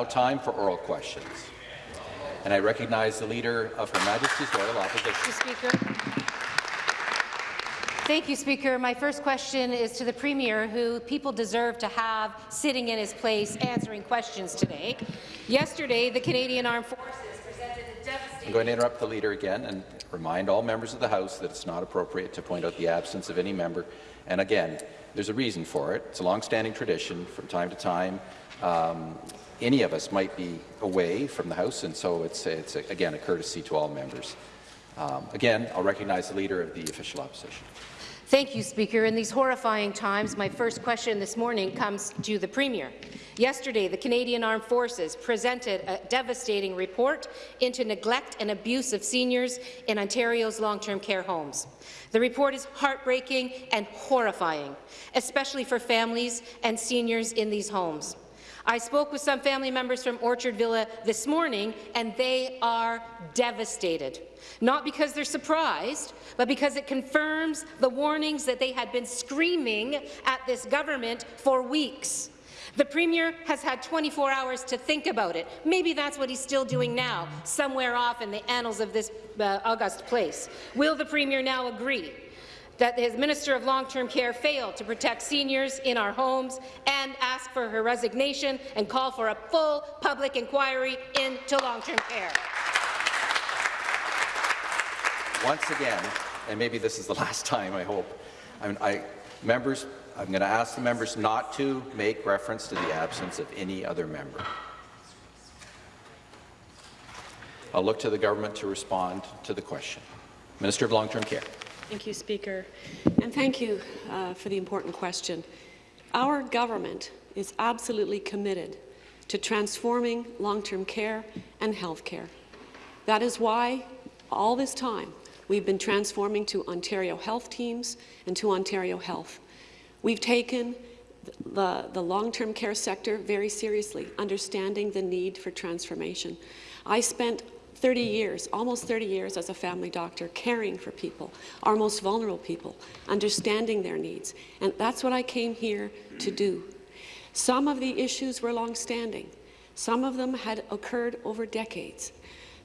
now time for oral questions. And I recognize the Leader of Her Majesty's Royal Opposition. Speaker. Thank you, Speaker. My first question is to the Premier, who people deserve to have sitting in his place answering questions today. Yesterday, the Canadian Armed Forces presented a devastating... I'm going to interrupt the Leader again and remind all members of the House that it's not appropriate to point out the absence of any member. And again, there's a reason for it. It's a long-standing tradition. From time to time, um, any of us might be away from the House, and so it's, it's a, again, a courtesy to all members. Um, again, I'll recognize the Leader of the Official Opposition. Thank you, Speaker. In these horrifying times, my first question this morning comes to the Premier. Yesterday, the Canadian Armed Forces presented a devastating report into neglect and abuse of seniors in Ontario's long-term care homes. The report is heartbreaking and horrifying, especially for families and seniors in these homes. I spoke with some family members from Orchard Villa this morning, and they are devastated. Not because they're surprised, but because it confirms the warnings that they had been screaming at this government for weeks. The Premier has had 24 hours to think about it. Maybe that's what he's still doing now, somewhere off in the annals of this uh, august place. Will the Premier now agree that his Minister of Long-Term Care failed to protect seniors in our homes and ask for her resignation and call for a full public inquiry into long-term care? Once again, and maybe this is the last time, I hope, I mean, I, members, I'm going to ask the members not to make reference to the absence of any other member. I'll look to the government to respond to the question. Minister of Long-Term Care. Thank you, Speaker. And thank you uh, for the important question. Our government is absolutely committed to transforming long-term care and health care. That is why all this time we've been transforming to Ontario Health Teams and to Ontario Health. We've taken the, the long-term care sector very seriously, understanding the need for transformation. I spent 30 years, almost 30 years as a family doctor, caring for people, our most vulnerable people, understanding their needs. And that's what I came here to do. Some of the issues were long-standing. Some of them had occurred over decades.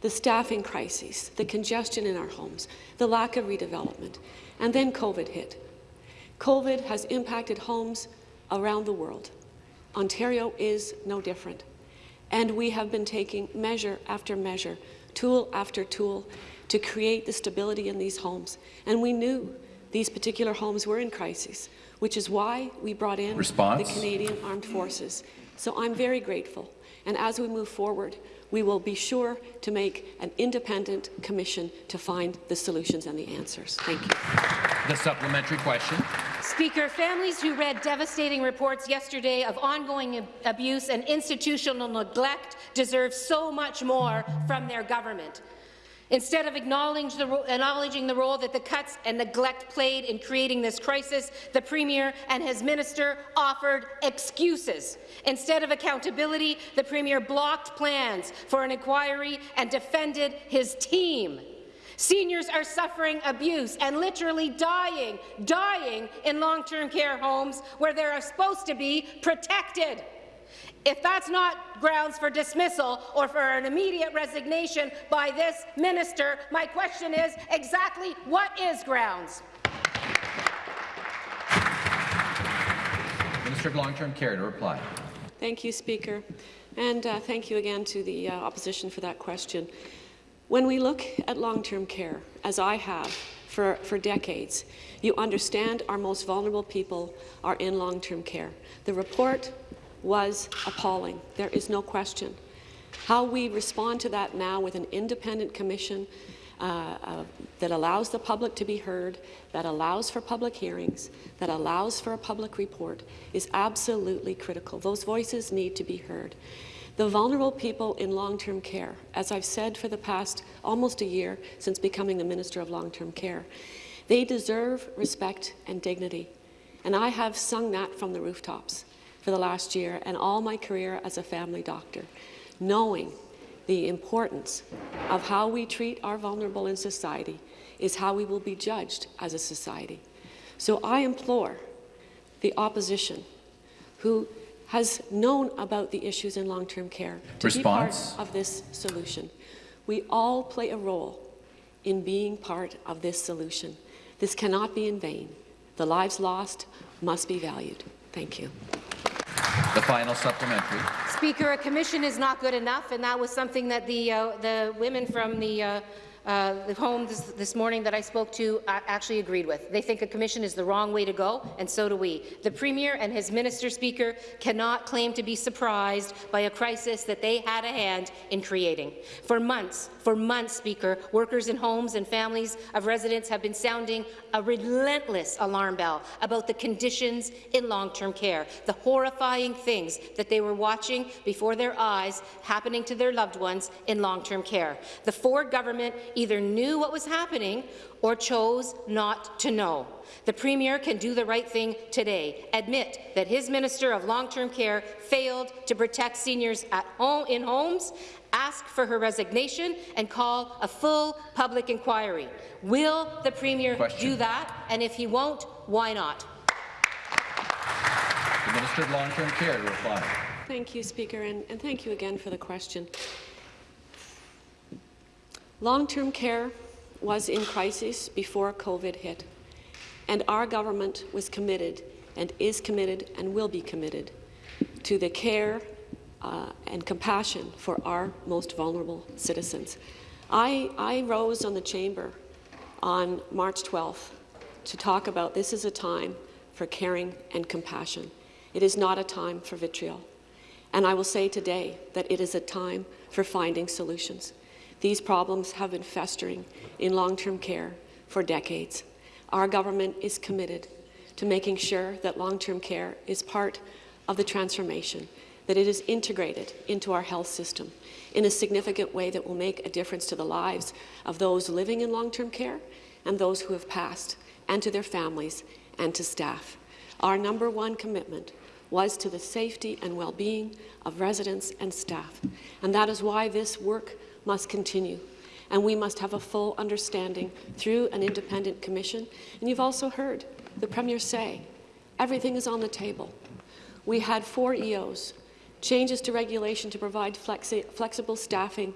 The staffing crises, the congestion in our homes, the lack of redevelopment, and then COVID hit. COVID has impacted homes around the world. Ontario is no different. And we have been taking measure after measure tool after tool to create the stability in these homes. And we knew these particular homes were in crisis, which is why we brought in Response? the Canadian Armed Forces. So I'm very grateful. And as we move forward, we will be sure to make an independent commission to find the solutions and the answers. Thank you. The supplementary question. Speaker, families who read devastating reports yesterday of ongoing abuse and institutional neglect deserve so much more from their government. Instead of acknowledging the, role that the cuts and neglect played in creating this crisis, the Premier and his minister offered excuses. Instead of accountability, the Premier blocked plans for an inquiry and defended his team. Seniors are suffering abuse and literally dying, dying in long-term care homes where they are supposed to be protected. If that's not grounds for dismissal or for an immediate resignation by this minister, my question is exactly what is grounds? Minister of Long-Term Care to reply. Thank you, Speaker. And uh, thank you again to the uh, opposition for that question. When we look at long-term care, as I have for, for decades, you understand our most vulnerable people are in long-term care. The report was appalling. There is no question. How we respond to that now with an independent commission uh, uh, that allows the public to be heard, that allows for public hearings, that allows for a public report is absolutely critical. Those voices need to be heard. The vulnerable people in long-term care, as I've said for the past almost a year since becoming the Minister of Long-Term Care, they deserve respect and dignity. And I have sung that from the rooftops for the last year and all my career as a family doctor, knowing the importance of how we treat our vulnerable in society is how we will be judged as a society. So I implore the opposition who has known about the issues in long-term care to Response. be part of this solution. We all play a role in being part of this solution. This cannot be in vain. The lives lost must be valued. Thank you. The final supplementary. Speaker, a commission is not good enough, and that was something that the, uh, the women from the, uh, uh, the home this, this, morning that I spoke to uh, actually agreed with. They think a commission is the wrong way to go, and so do we. The Premier and his Minister Speaker cannot claim to be surprised by a crisis that they had a hand in creating. For months, for months, Speaker, workers in homes and families of residents have been sounding a relentless alarm bell about the conditions in long-term care, the horrifying things that they were watching before their eyes happening to their loved ones in long-term care. The Ford government either knew what was happening or chose not to know. The Premier can do the right thing today, admit that his Minister of Long-Term Care failed to protect seniors at home, in homes, ask for her resignation, and call a full public inquiry. Will the Premier Question. do that? And if he won't, why not? The Minister of Long-Term Care to reply. Thank you, Speaker, and, and thank you again for the question. Long-term care was in crisis before COVID hit, and our government was committed and is committed and will be committed to the care uh, and compassion for our most vulnerable citizens. I, I rose on the chamber on March 12th to talk about this is a time for caring and compassion. It is not a time for vitriol. And I will say today that it is a time for finding solutions. These problems have been festering in long-term care for decades. Our government is committed to making sure that long-term care is part of the transformation, that it is integrated into our health system in a significant way that will make a difference to the lives of those living in long-term care and those who have passed, and to their families and to staff. Our number one commitment was to the safety and well-being of residents and staff, and that is why this work must continue. And we must have a full understanding through an independent commission. And you've also heard the Premier say, everything is on the table. We had four EOs, changes to regulation to provide flexi flexible staffing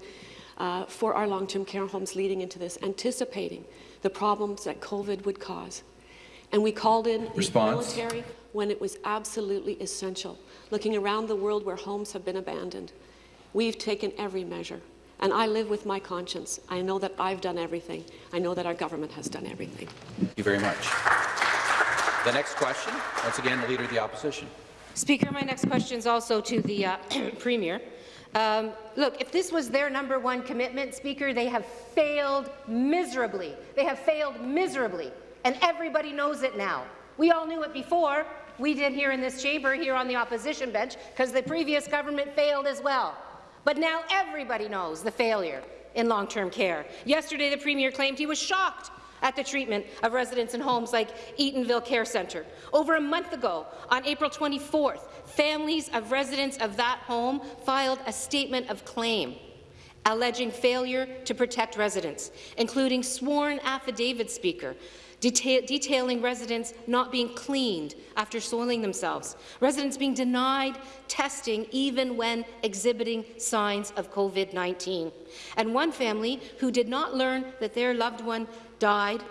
uh, for our long-term care homes leading into this, anticipating the problems that COVID would cause. And we called in the military when it was absolutely essential, looking around the world where homes have been abandoned. We've taken every measure. And I live with my conscience. I know that I've done everything. I know that our government has done everything. Thank you very much. The next question, once again, the Leader of the Opposition. Speaker, my next question is also to the uh, Premier. Um, look, if this was their number one commitment, Speaker, they have failed miserably. They have failed miserably, and everybody knows it now. We all knew it before. We did here in this chamber, here on the opposition bench, because the previous government failed as well. But now everybody knows the failure in long-term care. Yesterday, the Premier claimed he was shocked at the treatment of residents in homes like Eatonville Care Centre. Over a month ago, on April 24th, families of residents of that home filed a statement of claim alleging failure to protect residents, including sworn affidavit speaker detail detailing residents not being cleaned after soiling themselves, residents being denied testing even when exhibiting signs of COVID-19, and one family who did not learn that their loved one died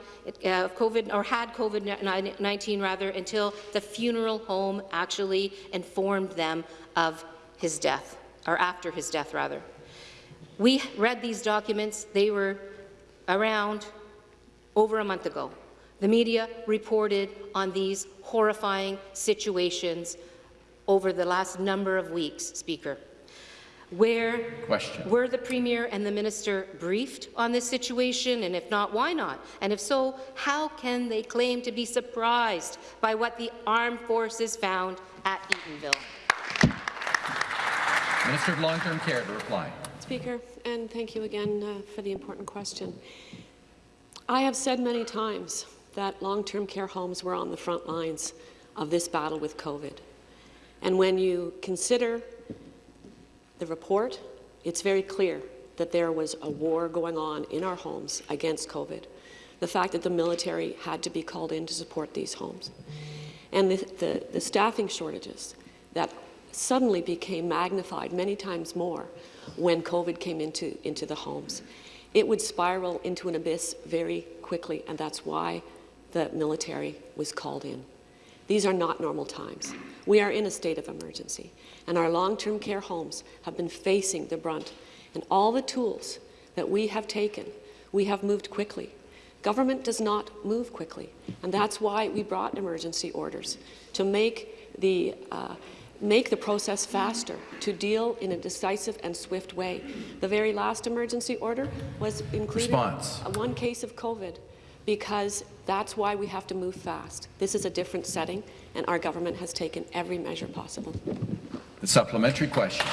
uh, of COVID or had COVID-19 rather until the funeral home actually informed them of his death, or after his death rather. We read these documents. They were around over a month ago. The media reported on these horrifying situations over the last number of weeks, Speaker. Where Question. were the Premier and the Minister briefed on this situation, and if not, why not? And if so, how can they claim to be surprised by what the armed forces found at Eatonville? Minister of Long-Term Care to reply. Speaker, and thank you again uh, for the important question. I have said many times that long-term care homes were on the front lines of this battle with COVID. And when you consider the report, it's very clear that there was a war going on in our homes against COVID. The fact that the military had to be called in to support these homes. And the, the, the staffing shortages that suddenly became magnified many times more when COVID came into, into the homes. It would spiral into an abyss very quickly, and that's why the military was called in. These are not normal times. We are in a state of emergency, and our long-term care homes have been facing the brunt. And all the tools that we have taken, we have moved quickly. Government does not move quickly, and that's why we brought emergency orders to make the uh, make the process faster, to deal in a decisive and swift way. The very last emergency order was included Response. one case of COVID because that's why we have to move fast. This is a different setting, and our government has taken every measure possible. The supplementary question.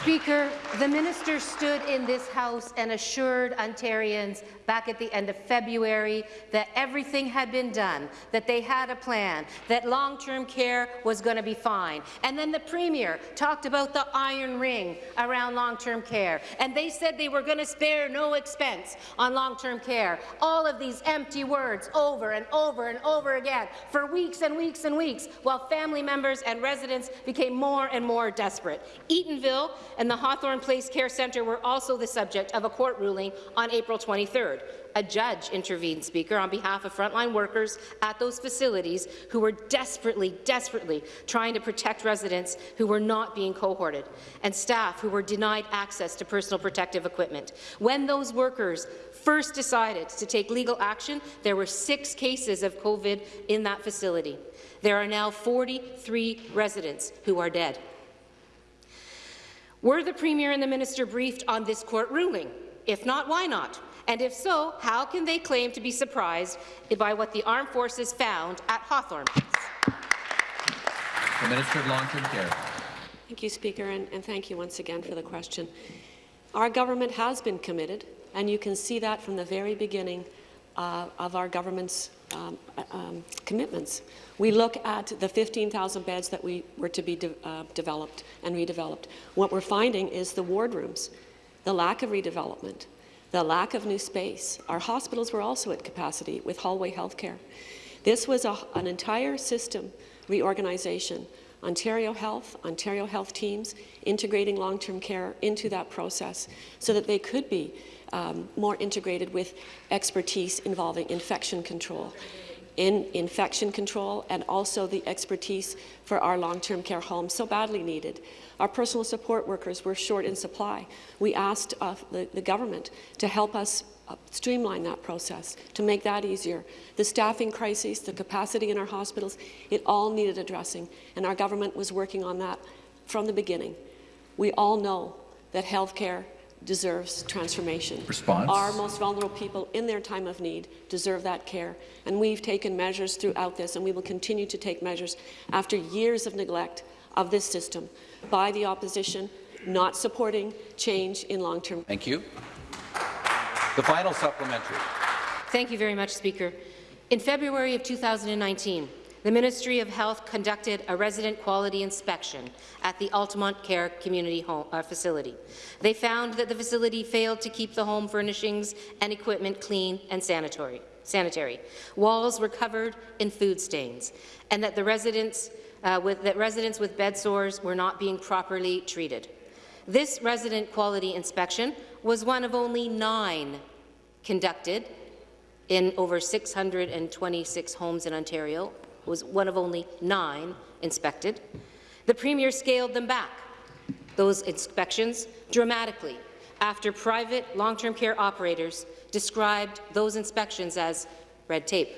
Speaker, the minister stood in this House and assured Ontarians back at the end of February that everything had been done, that they had a plan, that long-term care was going to be fine. And then the Premier talked about the iron ring around long-term care, and they said they were going to spare no expense on long-term care. All of these empty words over and over and over again for weeks and weeks and weeks, while family members and residents became more and more desperate. Eatonville and the Hawthorne Place Care Centre were also the subject of a court ruling on April 23rd. A judge intervened, Speaker, on behalf of frontline workers at those facilities who were desperately, desperately trying to protect residents who were not being cohorted and staff who were denied access to personal protective equipment. When those workers first decided to take legal action, there were six cases of COVID in that facility. There are now 43 residents who are dead. Were the Premier and the Minister briefed on this court ruling? If not, why not? And if so, how can they claim to be surprised by what the armed forces found at Hawthorne? The Minister of Long-Term Care. Thank you, Speaker, and, and thank you once again for the question. Our government has been committed, and you can see that from the very beginning uh, of our government's um, um, commitments. We look at the 15,000 beds that we were to be de uh, developed and redeveloped. What we're finding is the ward rooms, the lack of redevelopment, the lack of new space. Our hospitals were also at capacity with hallway healthcare. This was a, an entire system reorganization. Ontario Health, Ontario Health teams, integrating long-term care into that process so that they could be um, more integrated with expertise involving infection control, in infection control and also the expertise for our long-term care homes, so badly needed. Our personal support workers were short in supply. We asked uh, the, the government to help us uh, streamline that process, to make that easier. The staffing crises, the capacity in our hospitals, it all needed addressing, and our government was working on that from the beginning. We all know that healthcare deserves transformation. Response. Our most vulnerable people in their time of need deserve that care. And we've taken measures throughout this, and we will continue to take measures after years of neglect of this system by the opposition, not supporting change in long-term. Thank you. The final supplementary. Thank you very much, Speaker. In February of 2019, the Ministry of Health conducted a resident quality inspection at the Altamont Care Community home, uh, Facility. They found that the facility failed to keep the home furnishings and equipment clean and sanitary. sanitary. Walls were covered in food stains, and that the residents, uh, with, that residents with bed sores were not being properly treated. This resident quality inspection was one of only nine conducted in over 626 homes in Ontario, was one of only nine inspected. The Premier scaled them back, those inspections, dramatically after private long-term care operators described those inspections as red tape.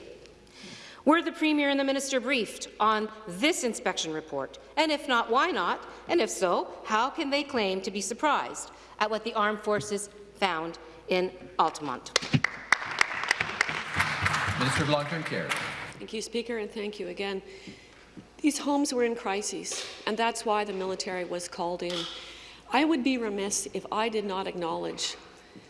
Were the Premier and the Minister briefed on this inspection report? And if not, why not? And if so, how can they claim to be surprised at what the armed forces found in Altamont? Minister of Long-Term Care. Thank you, Speaker, and thank you again. These homes were in crises, and that's why the military was called in. I would be remiss if I did not acknowledge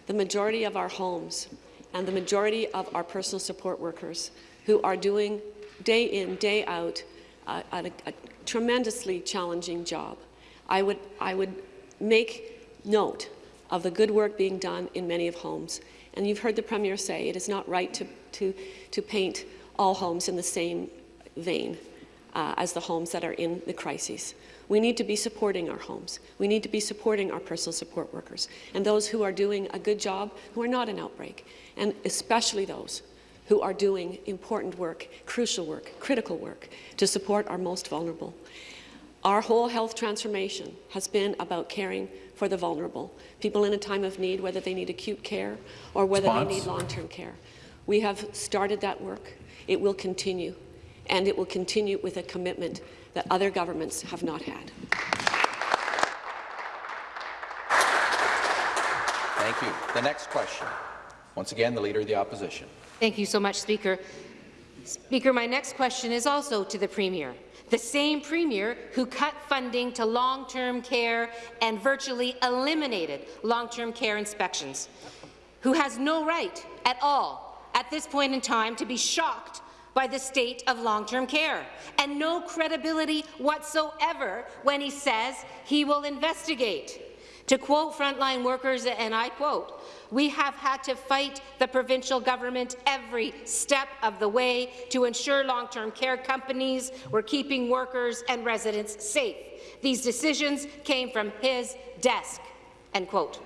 the majority of our homes and the majority of our personal support workers who are doing day in, day out uh, a, a tremendously challenging job. I would, I would make note of the good work being done in many of homes. And you've heard the Premier say it is not right to, to, to paint all homes in the same vein. uh, as the homes that are in the crises. We need to be supporting our homes. We need to be supporting our personal support workers and those who are doing a good job who are not in outbreak, and especially those who are doing important work, crucial work, critical work to support our most vulnerable. Our whole health transformation has been about caring for the vulnerable, people in a time of need, whether they need acute care or whether Response. they need long-term care. We have started that work. It will continue, and it will continue with a commitment that other governments have not had. Thank you. The next question. Once again, the Leader of the Opposition. Thank you so much, Speaker. Speaker, my next question is also to the Premier. The same Premier who cut funding to long-term care and virtually eliminated long-term care inspections, who has no right at all at this point in time to be shocked by the state of long-term care, and no credibility whatsoever when he says he will investigate. To quote frontline workers, and I quote, we have had to fight the provincial government every step of the way to ensure long-term care companies were keeping workers and residents safe. These decisions came from his desk, end quote.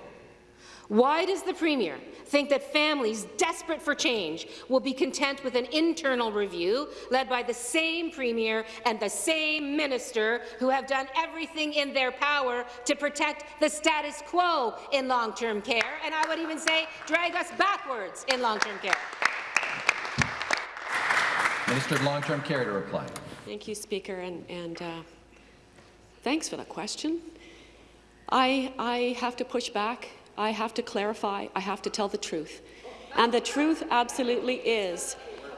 Why does the Premier think that families desperate for change will be content with an internal review led by the same Premier and the same Minister who have done everything in their power to protect the status quo in long-term care, and I would even say drag us backwards in long-term care? Minister of Long-Term Care to reply. Thank you, Speaker, and, and uh, thanks for the question. I, I have to push back. I have to clarify. I have to tell the truth. And the truth absolutely is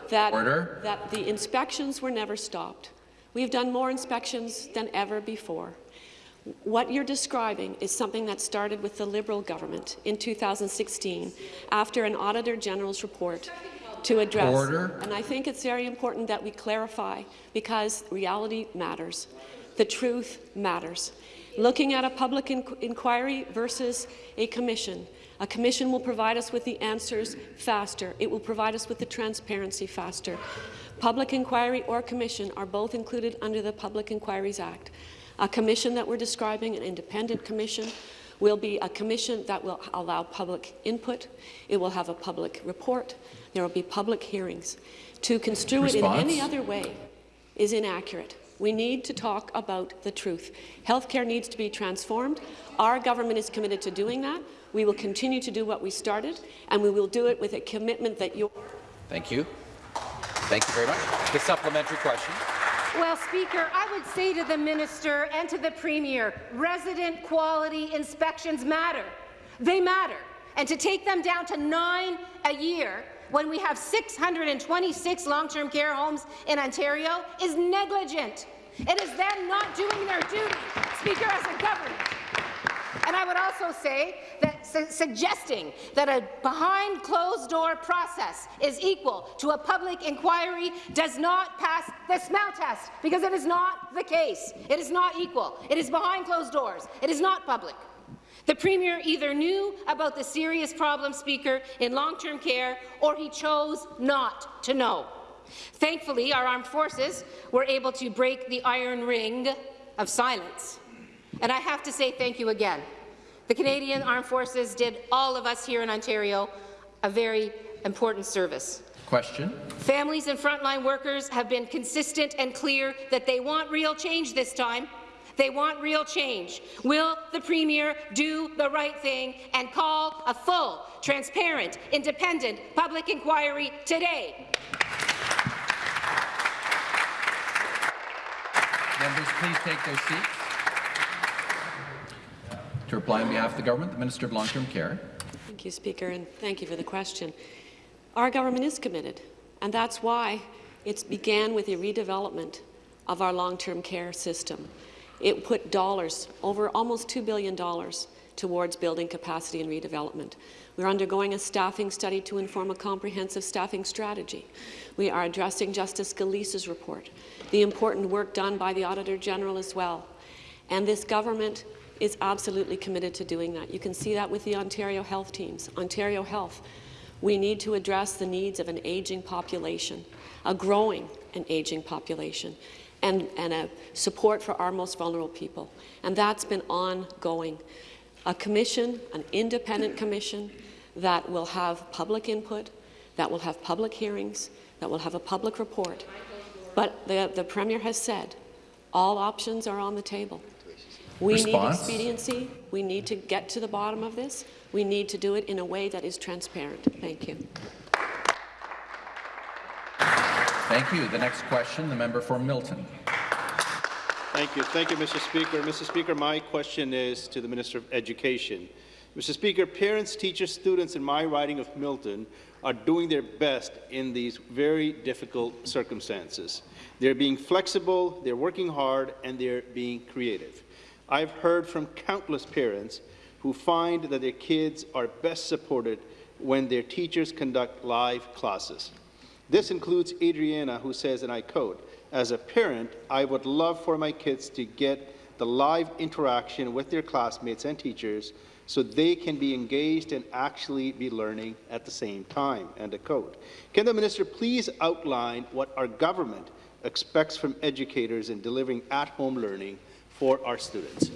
that, Order. that the inspections were never stopped. We've done more inspections than ever before. What you're describing is something that started with the Liberal government in 2016 after an Auditor General's report to address. Order. And I think it's very important that we clarify because reality matters. The truth matters. Looking at a public inqu inquiry versus a commission, a commission will provide us with the answers faster. It will provide us with the transparency faster. Public inquiry or commission are both included under the Public Inquiries Act. A commission that we're describing, an independent commission, will be a commission that will allow public input. It will have a public report. There will be public hearings. To construe it in any other way is inaccurate. We need to talk about the truth. Healthcare needs to be transformed. Our government is committed to doing that. We will continue to do what we started, and we will do it with a commitment that you Thank you. Thank you very much. The supplementary question. Well, Speaker, I would say to the Minister and to the Premier, resident quality inspections matter. They matter. And to take them down to nine a year when we have 626 long-term care homes in Ontario is negligent. It is them not doing their duty, Speaker, as a government. And I would also say that su suggesting that a behind closed door process is equal to a public inquiry does not pass the smell test because it is not the case. It is not equal. It is behind closed doors. It is not public. The Premier either knew about the serious problem, Speaker, in long-term care, or he chose not to know. Thankfully, our armed forces were able to break the iron ring of silence. And I have to say thank you again. The Canadian Armed Forces did all of us here in Ontario a very important service. Question. Families and frontline workers have been consistent and clear that they want real change this time. They want real change. Will the Premier do the right thing and call a full, transparent, independent public inquiry today? Members, please take their seats. To reply on behalf of the government, the Minister of Long-Term Care. Thank you, Speaker, and thank you for the question. Our government is committed, and that's why it began with a redevelopment of our long-term care system. It put dollars, over almost $2 billion, towards building capacity and redevelopment. We're undergoing a staffing study to inform a comprehensive staffing strategy. We are addressing Justice Gillese's report, the important work done by the Auditor General as well. And this government is absolutely committed to doing that. You can see that with the Ontario Health teams. Ontario Health, we need to address the needs of an aging population, a growing and aging population. And, and a support for our most vulnerable people. And that's been ongoing. A commission, an independent commission, that will have public input, that will have public hearings, that will have a public report. But the, the Premier has said all options are on the table. We Response? need expediency. We need to get to the bottom of this. We need to do it in a way that is transparent. Thank you. Thank you. The next question, the member for Milton. Thank you. Thank you, Mr. Speaker. Mr. Speaker, my question is to the Minister of Education. Mr. Speaker, parents, teachers, students in my riding of Milton are doing their best in these very difficult circumstances. They're being flexible, they're working hard, and they're being creative. I've heard from countless parents who find that their kids are best supported when their teachers conduct live classes. This includes Adriana, who says, and I quote, as a parent, I would love for my kids to get the live interaction with their classmates and teachers so they can be engaged and actually be learning at the same time, end of quote. Can the minister please outline what our government expects from educators in delivering at-home learning for our students?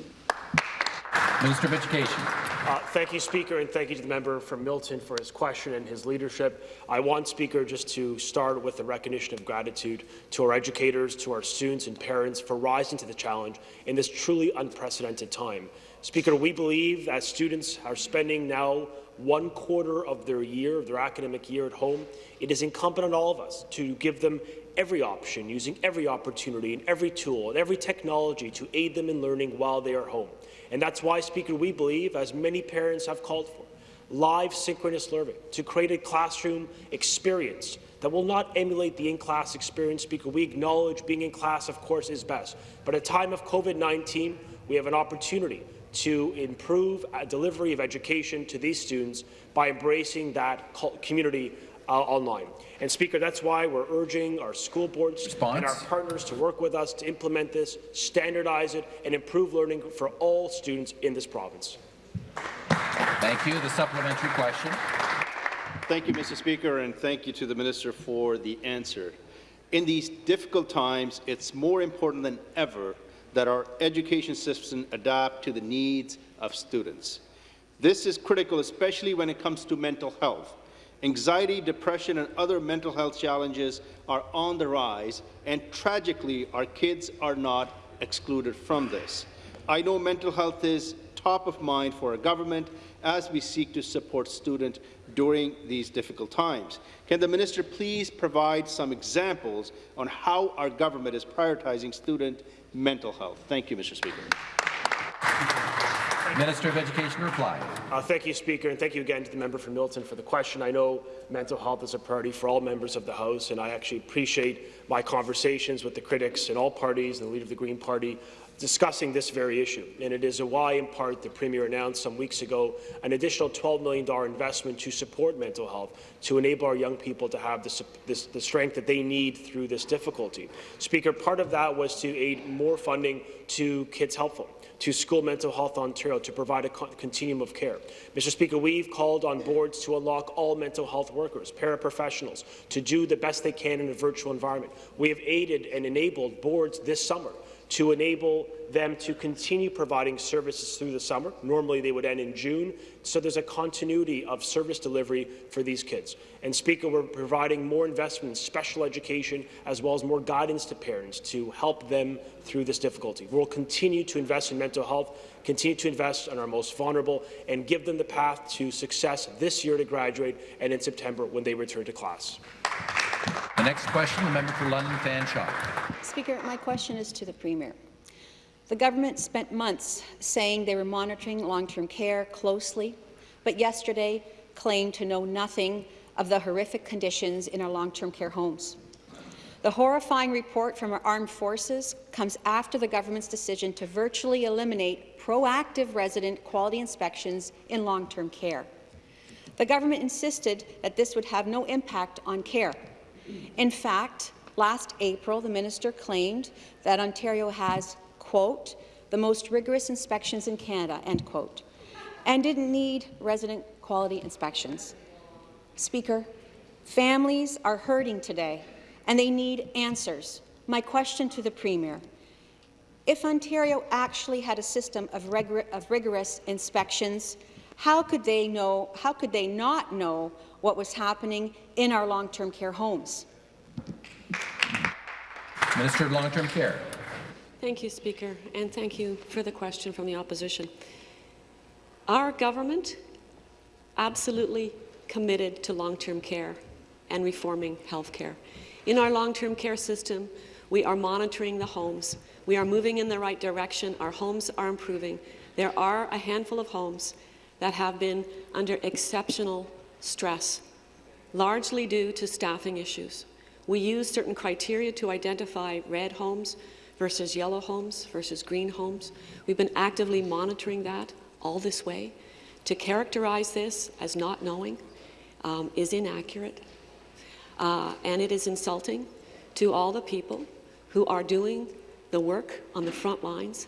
Minister of Education. Uh, thank you, Speaker, and thank you to the member from Milton for his question and his leadership. I want, Speaker, just to start with a recognition of gratitude to our educators, to our students and parents for rising to the challenge in this truly unprecedented time. Speaker, we believe that students are spending now one quarter of their year, their academic year at home. It is incumbent on all of us to give them every option, using every opportunity and every tool and every technology to aid them in learning while they are home. And that's why, Speaker, we believe, as many parents have called for, live synchronous learning to create a classroom experience that will not emulate the in-class experience. Speaker, we acknowledge being in class, of course, is best. But at a time of COVID-19, we have an opportunity to improve delivery of education to these students by embracing that community uh, online. And Speaker, that's why we're urging our school boards Response? and our partners to work with us to implement this, standardize it, and improve learning for all students in this province. Thank you. The supplementary question. Thank you, Mr. Speaker, and thank you to the Minister for the answer. In these difficult times, it's more important than ever that our education system adapt to the needs of students. This is critical, especially when it comes to mental health. Anxiety, depression, and other mental health challenges are on the rise, and tragically, our kids are not excluded from this. I know mental health is top of mind for our government as we seek to support students during these difficult times. Can the minister please provide some examples on how our government is prioritizing student mental health? Thank you, Mr. Speaker. Minister of Education reply. Uh, thank you, Speaker, and thank you again to the member from Milton for the question. I know mental health is a priority for all members of the House, and I actually appreciate my conversations with the critics in all parties and the leader of the Green Party discussing this very issue. And it is a why, in part, the Premier announced some weeks ago an additional $12 million investment to support mental health, to enable our young people to have the, this, the strength that they need through this difficulty. Speaker, part of that was to aid more funding to Kids Help Phone to School Mental Health Ontario to provide a continuum of care. Mr. Speaker, we've called on boards to unlock all mental health workers, paraprofessionals, to do the best they can in a virtual environment. We have aided and enabled boards this summer to enable them to continue providing services through the summer. Normally, they would end in June, so there's a continuity of service delivery for these kids. And Speaker, we're providing more investment in special education as well as more guidance to parents to help them through this difficulty. We'll continue to invest in mental health, continue to invest in our most vulnerable, and give them the path to success this year to graduate and in September when they return to class. The next question, the member for London Fanshawe. Speaker, my question is to the Premier. The government spent months saying they were monitoring long-term care closely, but yesterday claimed to know nothing of the horrific conditions in our long-term care homes. The horrifying report from our armed forces comes after the government's decision to virtually eliminate proactive resident quality inspections in long-term care. The government insisted that this would have no impact on care. In fact, last April, the minister claimed that Ontario has, quote, the most rigorous inspections in Canada, end quote, and didn't need resident quality inspections. Speaker, families are hurting today, and they need answers, My question to the Premier, if Ontario actually had a system of, rigor of rigorous inspections, how could they know, how could they not know what was happening in our long-term care homes? Minister of Long-Term Care. Thank you, Speaker, and thank you for the question from the opposition. Our government absolutely committed to long-term care and reforming health care. In our long-term care system, we are monitoring the homes. We are moving in the right direction. Our homes are improving. There are a handful of homes that have been under exceptional stress, largely due to staffing issues. We use certain criteria to identify red homes versus yellow homes versus green homes. We've been actively monitoring that all this way. To characterize this as not knowing um, is inaccurate, uh, and it is insulting to all the people who are doing the work on the front lines.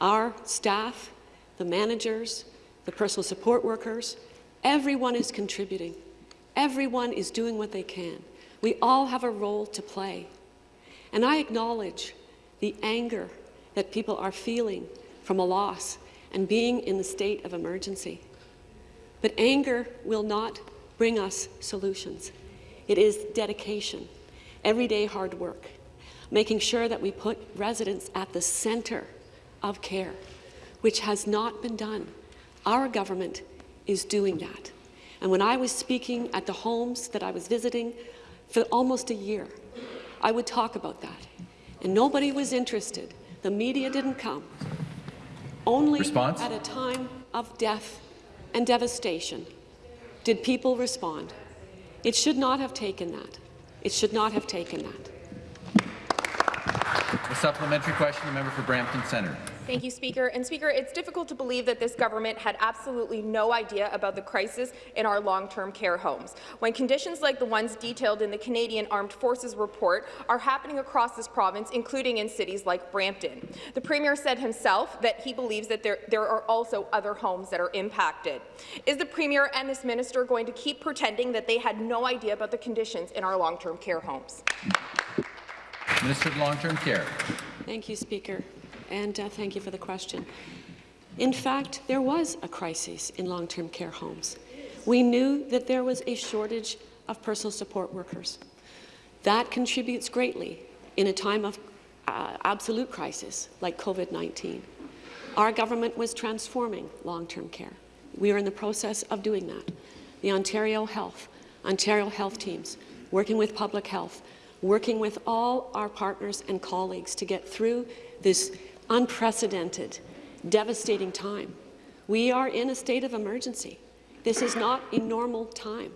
Our staff, the managers, the personal support workers, everyone is contributing. Everyone is doing what they can. We all have a role to play. And I acknowledge the anger that people are feeling from a loss and being in the state of emergency. But anger will not bring us solutions. It is dedication, everyday hard work, making sure that we put residents at the centre of care, which has not been done. Our government is doing that. And when I was speaking at the homes that I was visiting for almost a year, I would talk about that. And nobody was interested. The media didn't come. Only Response? at a time of death and devastation did people respond. It should not have taken that. It should not have taken that. A supplementary question, the member for Brampton Centre. Thank you, Speaker. And Speaker, it's difficult to believe that this government had absolutely no idea about the crisis in our long-term care homes. When conditions like the ones detailed in the Canadian Armed Forces report are happening across this province, including in cities like Brampton. The Premier said himself that he believes that there, there are also other homes that are impacted. Is the Premier and this minister going to keep pretending that they had no idea about the conditions in our long-term care homes? Minister of Long-Term Care. Thank you, Speaker, and uh, thank you for the question. In fact, there was a crisis in long-term care homes. We knew that there was a shortage of personal support workers. That contributes greatly in a time of uh, absolute crisis like COVID-19. Our government was transforming long-term care. We are in the process of doing that. The Ontario Health, Ontario Health teams, working with public health, working with all our partners and colleagues to get through this unprecedented, devastating time. We are in a state of emergency. This is not a normal time.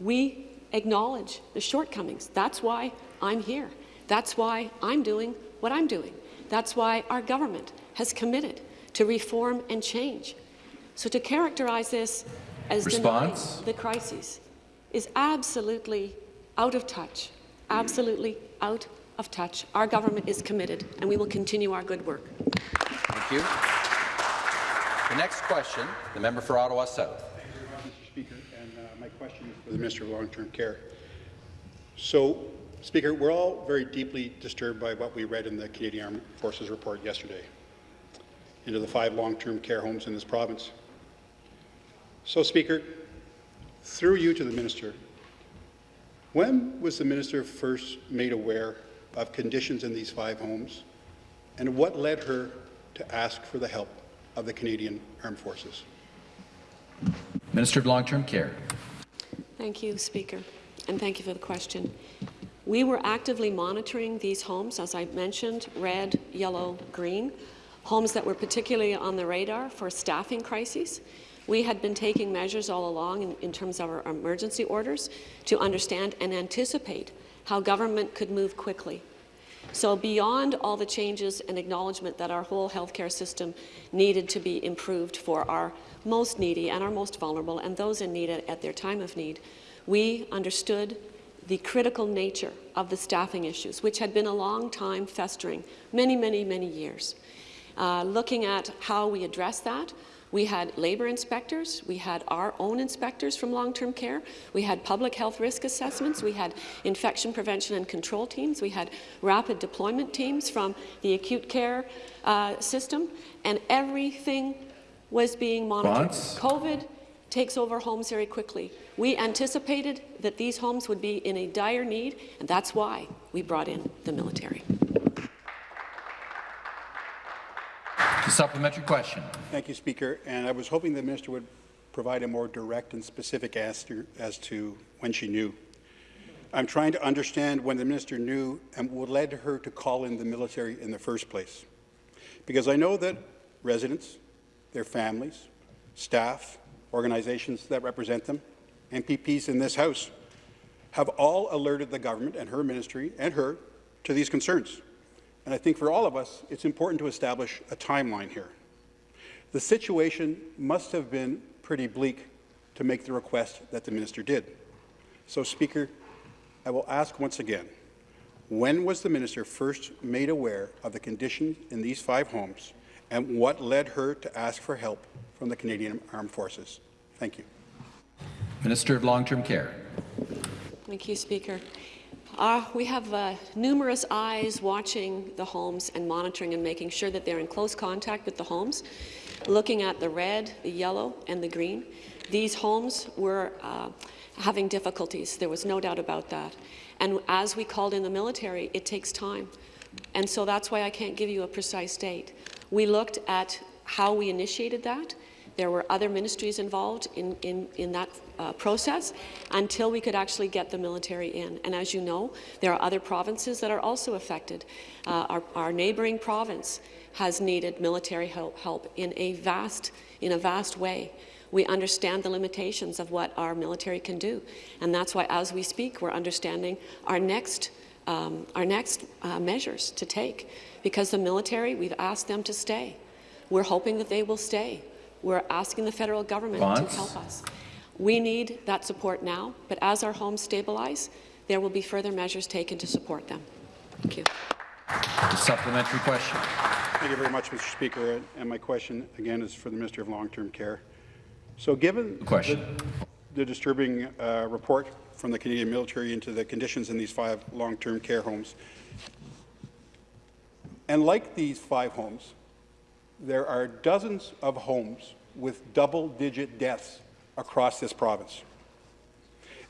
We acknowledge the shortcomings. That's why I'm here. That's why I'm doing what I'm doing. That's why our government has committed to reform and change. So to characterize this as Response? denying the crises is absolutely out of touch absolutely out of touch. Our government is committed, and we will continue our good work. Thank you. The next question, the member for Ottawa South. Thank you, Mr. Speaker, and uh, my question is for the Minister of Long-Term Care. So, Speaker, we're all very deeply disturbed by what we read in the Canadian Armed Forces report yesterday into the five long-term care homes in this province. So, Speaker, through you to the Minister, when was the Minister first made aware of conditions in these five homes, and what led her to ask for the help of the Canadian Armed Forces? Minister of Long-Term Care. Thank you, Speaker, and thank you for the question. We were actively monitoring these homes, as I mentioned, red, yellow, green, homes that were particularly on the radar for staffing crises. We had been taking measures all along in, in, terms of our emergency orders to understand and anticipate how government could move quickly. So beyond all the changes and acknowledgement that our whole healthcare system needed to be improved for our most needy and our most vulnerable and those in need at, at their time of need, we understood the critical nature of the staffing issues, which had been a long time festering, many, many, many years. Uh, looking at how we address that, We had labour inspectors, we had our own inspectors from long-term care, we had public health risk assessments, we had infection prevention and control teams, we had rapid deployment teams from the acute care uh, system, and everything was being monitored. COVID takes over homes very quickly. We anticipated that these homes would be in a dire need, and that's why we brought in the military. The supplementary question. Thank you, Speaker. And I was hoping the minister would provide a more direct and specific answer as to when she knew. I'm trying to understand when the minister knew and what led her to call in the military in the first place. Because I know that residents, their families, staff, organizations that represent them, MPPs in this House, have all alerted the government and her ministry and her to these concerns. And I think for all of us, it's important to establish a timeline here. The situation must have been pretty bleak to make the request that the minister did. So, Speaker, I will ask once again, when was the minister first made aware of the conditions in these five homes, and what led her to ask for help from the Canadian Armed Forces? Thank you. Minister of Long-Term Care. Thank you, Speaker. Uh, we have uh, numerous eyes watching the homes and monitoring and making sure that they're in close contact with the homes, looking at the red, the yellow, and the green. These homes were uh, having difficulties. There was no doubt about that. And as we called in the military, it takes time. And so that's why I can't give you a precise date. We looked at how we initiated that. There were other ministries involved in, in, in that uh, process until we could actually get the military in. And as you know, there are other provinces that are also affected. Uh, our, our neighbouring province has needed military help, help in a vast, in a vast way. We understand the limitations of what our military can do, and that's why, as we speak, we're understanding our next, um, our next uh, measures to take. Because the military, we've asked them to stay. We're hoping that they will stay. We're asking the federal government Response? to help us. We need that support now, but as our homes stabilize, there will be further measures taken to support them. Thank you. The supplementary question. Thank you very much, Mr. Speaker. And my question, again, is for the Minister of Long-Term Care. So given Question. The, the disturbing uh, report from the Canadian military into the conditions in these five long-term care homes, and like these five homes, there are dozens of homes with double-digit deaths across this province.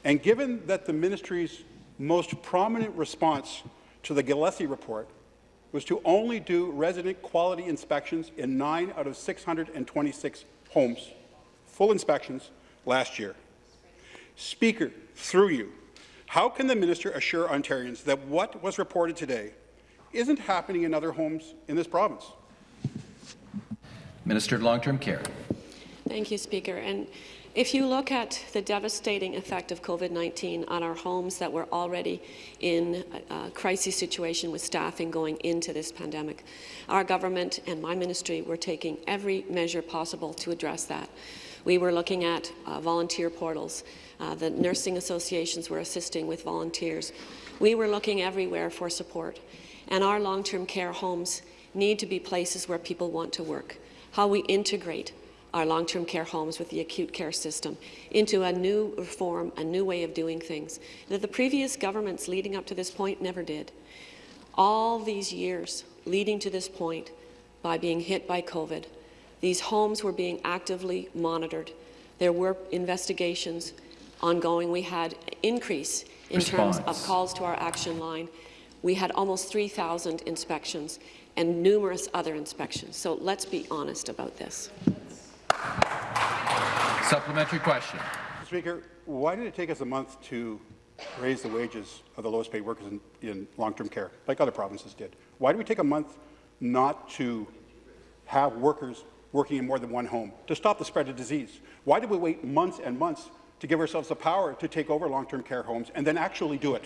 And given that the ministry's most prominent response to the Gillese report was to only do resident quality inspections in 9 out of 626 homes, full inspections last year. Speaker, through you, how can the minister assure Ontarians that what was reported today isn't happening in other homes in this province? Minister of Long-Term Care. Thank you, Speaker. And if you look at the devastating effect of COVID-19 on our homes that were already in a, crisis situation with staffing going into this pandemic, our government and my ministry were taking every measure possible to address that. We were looking at uh, volunteer portals. Uh, the nursing associations were assisting with volunteers. We were looking everywhere for support. And our long-term care homes need to be places where people want to work. How we integrate our long-term care homes with the acute care system into a new reform, a new way of doing things that the previous governments leading up to this point never did. All these years leading to this point, by being hit by COVID, these homes were being actively monitored. There were investigations ongoing. We had increase in Response. terms of calls to our action line. We had almost 3,000 inspections and numerous other inspections. So let's be honest about this. Supplementary question. Speaker, why did it take us a month to raise the wages of the lowest paid workers in, in long-term care, like other provinces did? Why did we take a month not to have workers working in more than one home, to stop the spread of disease? Why did we wait months and months to give ourselves the power to take over long-term care homes and then actually do it?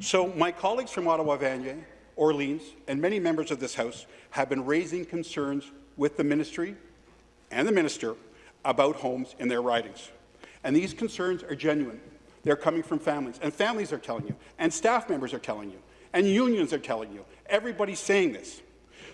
So my colleagues from Ottawa-Vanier, Orleans, and many members of this House have been raising concerns with the ministry and the minister about homes in their ridings. And these concerns are genuine. They're coming from families, and families are telling you, and staff members are telling you, and unions are telling you. Everybody's saying this.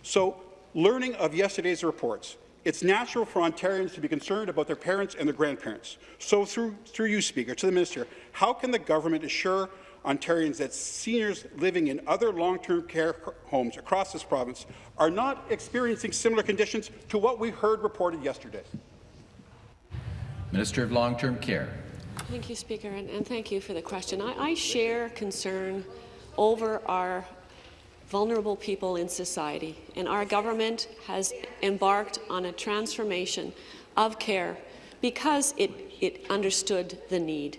So, learning of yesterday's reports, It's natural for Ontarians to be concerned about their parents and their grandparents. So through, through you, Speaker, to the Minister, how can the government assure Ontarians that seniors living in other long-term care homes across this province are not experiencing similar conditions to what we heard reported yesterday? Minister of Long-Term Care. Thank you, Speaker, and, and thank you for the question. I, I share concern over our vulnerable people in society, and our government has embarked on a transformation of care because it, it understood the need.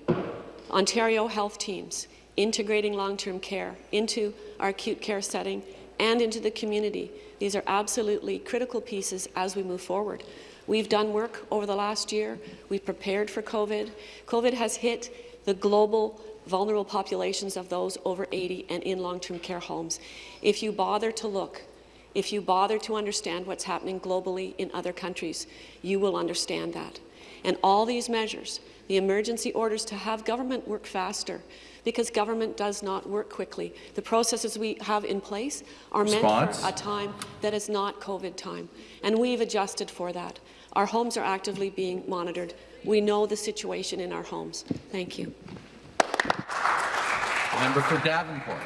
Ontario health teams integrating long-term care into our acute care setting and into the community. These are absolutely critical pieces as we move forward. We've done work over the last year. We've prepared for COVID. COVID has hit the global vulnerable populations of those over 80 and in long-term care homes. If you bother to look, if you bother to understand what's happening globally in other countries, you will understand that. And all these measures, the emergency orders to have government work faster, because government does not work quickly. The processes we have in place are Response? meant for a time that is not COVID time, and we've adjusted for that. Our homes are actively being monitored. We know the situation in our homes. Thank you. Member for Davenport.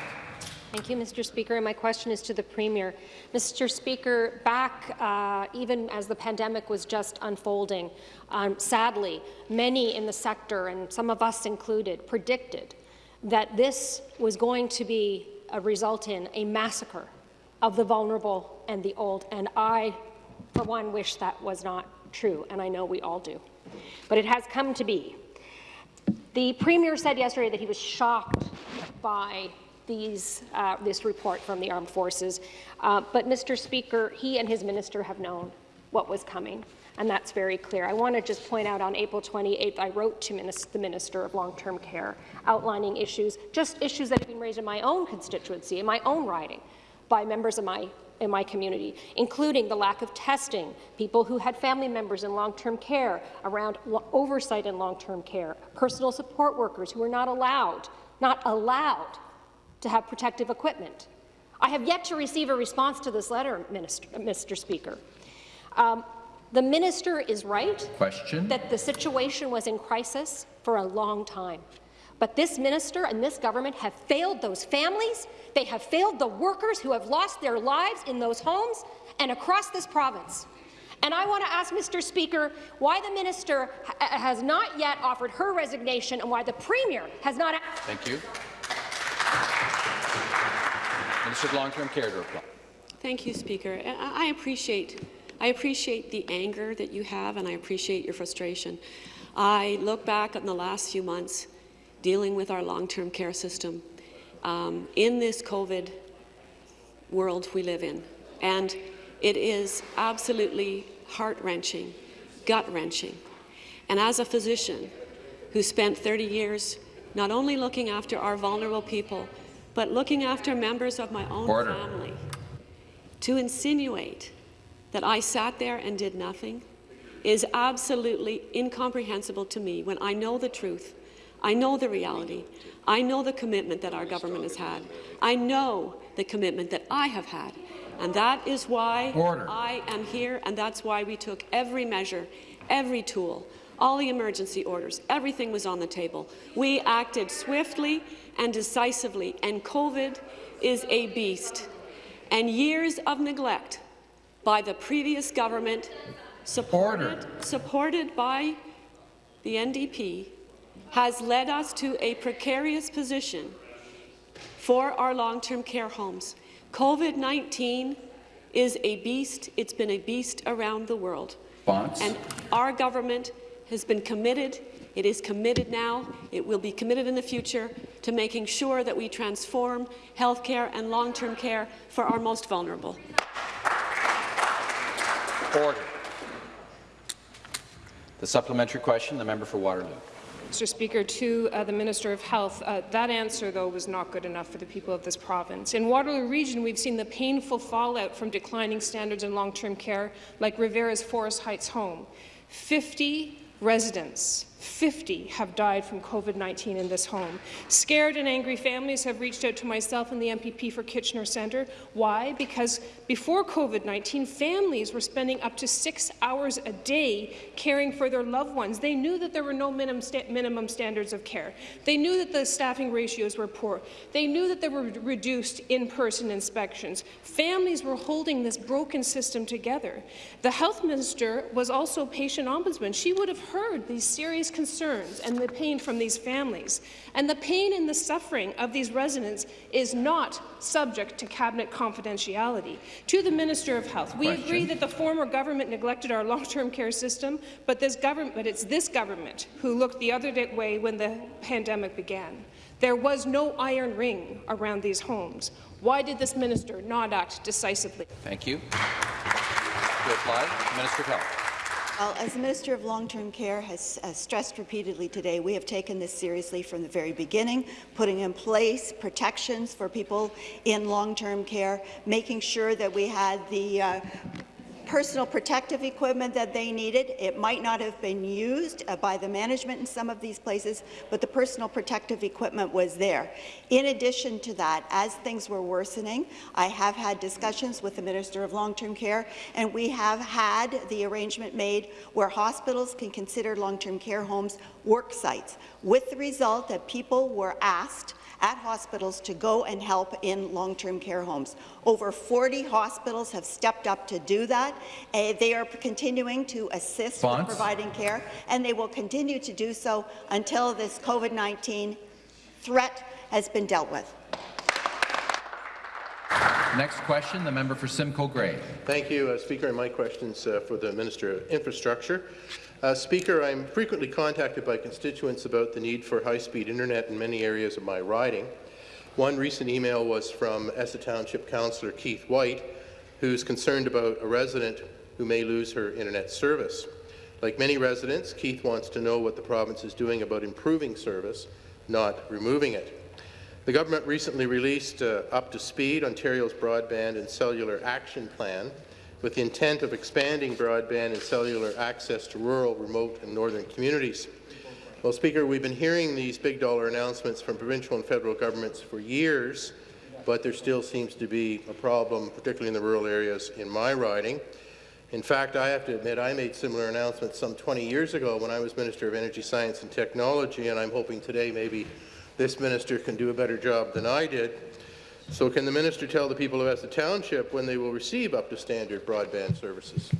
Thank you, Mr. Speaker. And my question is to the Premier. Mr. Speaker, back uh, even as the pandemic was just unfolding, um, sadly, many in the sector, and some of us included, predicted that this was going to be a result in a massacre of the vulnerable and the old. And I, for one, wish that was not true, and I know we all do. But it has come to be. The Premier said yesterday that he was shocked by these, uh, this report from the armed forces. Uh, but, Mr. Speaker, he and his minister have known what was coming, and that's very clear. I want to just point out on April 28th, I wrote to the Minister of Long-Term Care outlining issues, just issues that have been raised in my own constituency, in my own riding, by members of my in my community, including the lack of testing, people who had family members in long-term care, around oversight in long-term care, personal support workers who were not allowed, not allowed to have protective equipment. I have yet to receive a response to this letter, Minister, Mr. Speaker. Um, the minister is right Question. that the situation was in crisis for a long time. But this minister and this government have failed those families. They have failed the workers who have lost their lives in those homes and across this province. And I want to ask Mr. Speaker why the minister ha has not yet offered her resignation and why the premier has not. Thank you. Minister of Long-Term Care to reply. Thank you, Speaker. I appreciate, I appreciate the anger that you have, and I appreciate your frustration. I look back on the last few months dealing with our long-term care system um, in this COVID world we live in, and it is absolutely heart-wrenching, gut-wrenching. And as a physician who spent 30 years not only looking after our vulnerable people, but looking after members of my own Order. family. To insinuate that I sat there and did nothing is absolutely incomprehensible to me when I know the truth. I know the reality. I know the commitment that our government has had. I know the commitment that I have had. And that is why Order. I am here, and that's why we took every measure, every tool, all the emergency orders, everything was on the table. We acted swiftly and decisively, and COVID is a beast. And years of neglect by the previous government, supported, supported by the NDP, has led us to a precarious position for our long-term care homes. COVID-19 is a beast. It's been a beast around the world. Response. And our government has been committed it is committed now. It will be committed in the future to making sure that we transform health care and long-term care for our most vulnerable. Order. The supplementary question, the member for Waterloo. Mr. Speaker, to uh, the Minister of Health, uh, that answer, though, was not good enough for the people of this province. In Waterloo Region, we've seen the painful fallout from declining standards in long-term care, like Revera's Forest Heights home. 50 residents, 50 have died from COVID-19 in this home. Scared and angry families have reached out to myself and the MPP for Kitchener Centre. Why? Because before COVID-19, families were spending up to six hours a day caring for their loved ones. They knew that there were no minimum, sta minimum standards of care. They knew that the staffing ratios were poor. They knew that there were reduced in-person inspections. Families were holding this broken system together. The health minister was also patient ombudsman. She would have heard these serious concerns and the pain from these families. And the pain and the suffering of these residents is not subject to cabinet confidentiality. To the Minister of Health, we Question. agree that the former government neglected our long-term care system, but this government, but it's this government who looked the other way when the pandemic began. There was no iron ring around these homes. Why did this minister not act decisively? Thank you. To apply, Minister of Health. Well, as the Minister of Long-Term Care has uh, stressed repeatedly today, we have taken this seriously from the very beginning, putting in place protections for people in long-term care, making sure that we had the uh, personal protective equipment that they needed. It might not have been used uh, by the management in some of these places, but the personal protective equipment was there. In addition to that, as things were worsening, I have had discussions with the Minister of Long-Term Care, and we have had the arrangement made where hospitals can consider long-term care homes work sites, with the result that people were asked at hospitals to go and help in long-term care homes. Over 40 hospitals have stepped up to do that. Uh, they are continuing to assist Fonts. with providing care, and they will continue to do so until this COVID-19 threat has been dealt with. Next question, the member for Simcoe Grey. Thank you, uh, Speaker. And my questions uh, for the Minister of Infrastructure. Uh, Speaker, I'm frequently contacted by constituents about the need for high-speed internet in many areas of my riding. One recent email was from Essa Township Councillor Keith White, who's concerned about a resident who may lose her internet service. Like many residents, Keith wants to know what the province is doing about improving service, not removing it. The government recently released uh, Up to Speed, Ontario's Broadband and Cellular Action Plan, with the intent of expanding broadband and cellular access to rural, remote and northern communities. Well, Speaker, we've been hearing these big dollar announcements from provincial and federal governments for years, but there still seems to be a problem, particularly in the rural areas in my riding. In fact, I have to admit I made similar announcements some 20 years ago when I was Minister of Energy, Science and Technology, and I'm hoping today maybe this minister can do a better job than I did. So can the minister tell the people of Essa Township when they will receive up to standard broadband services?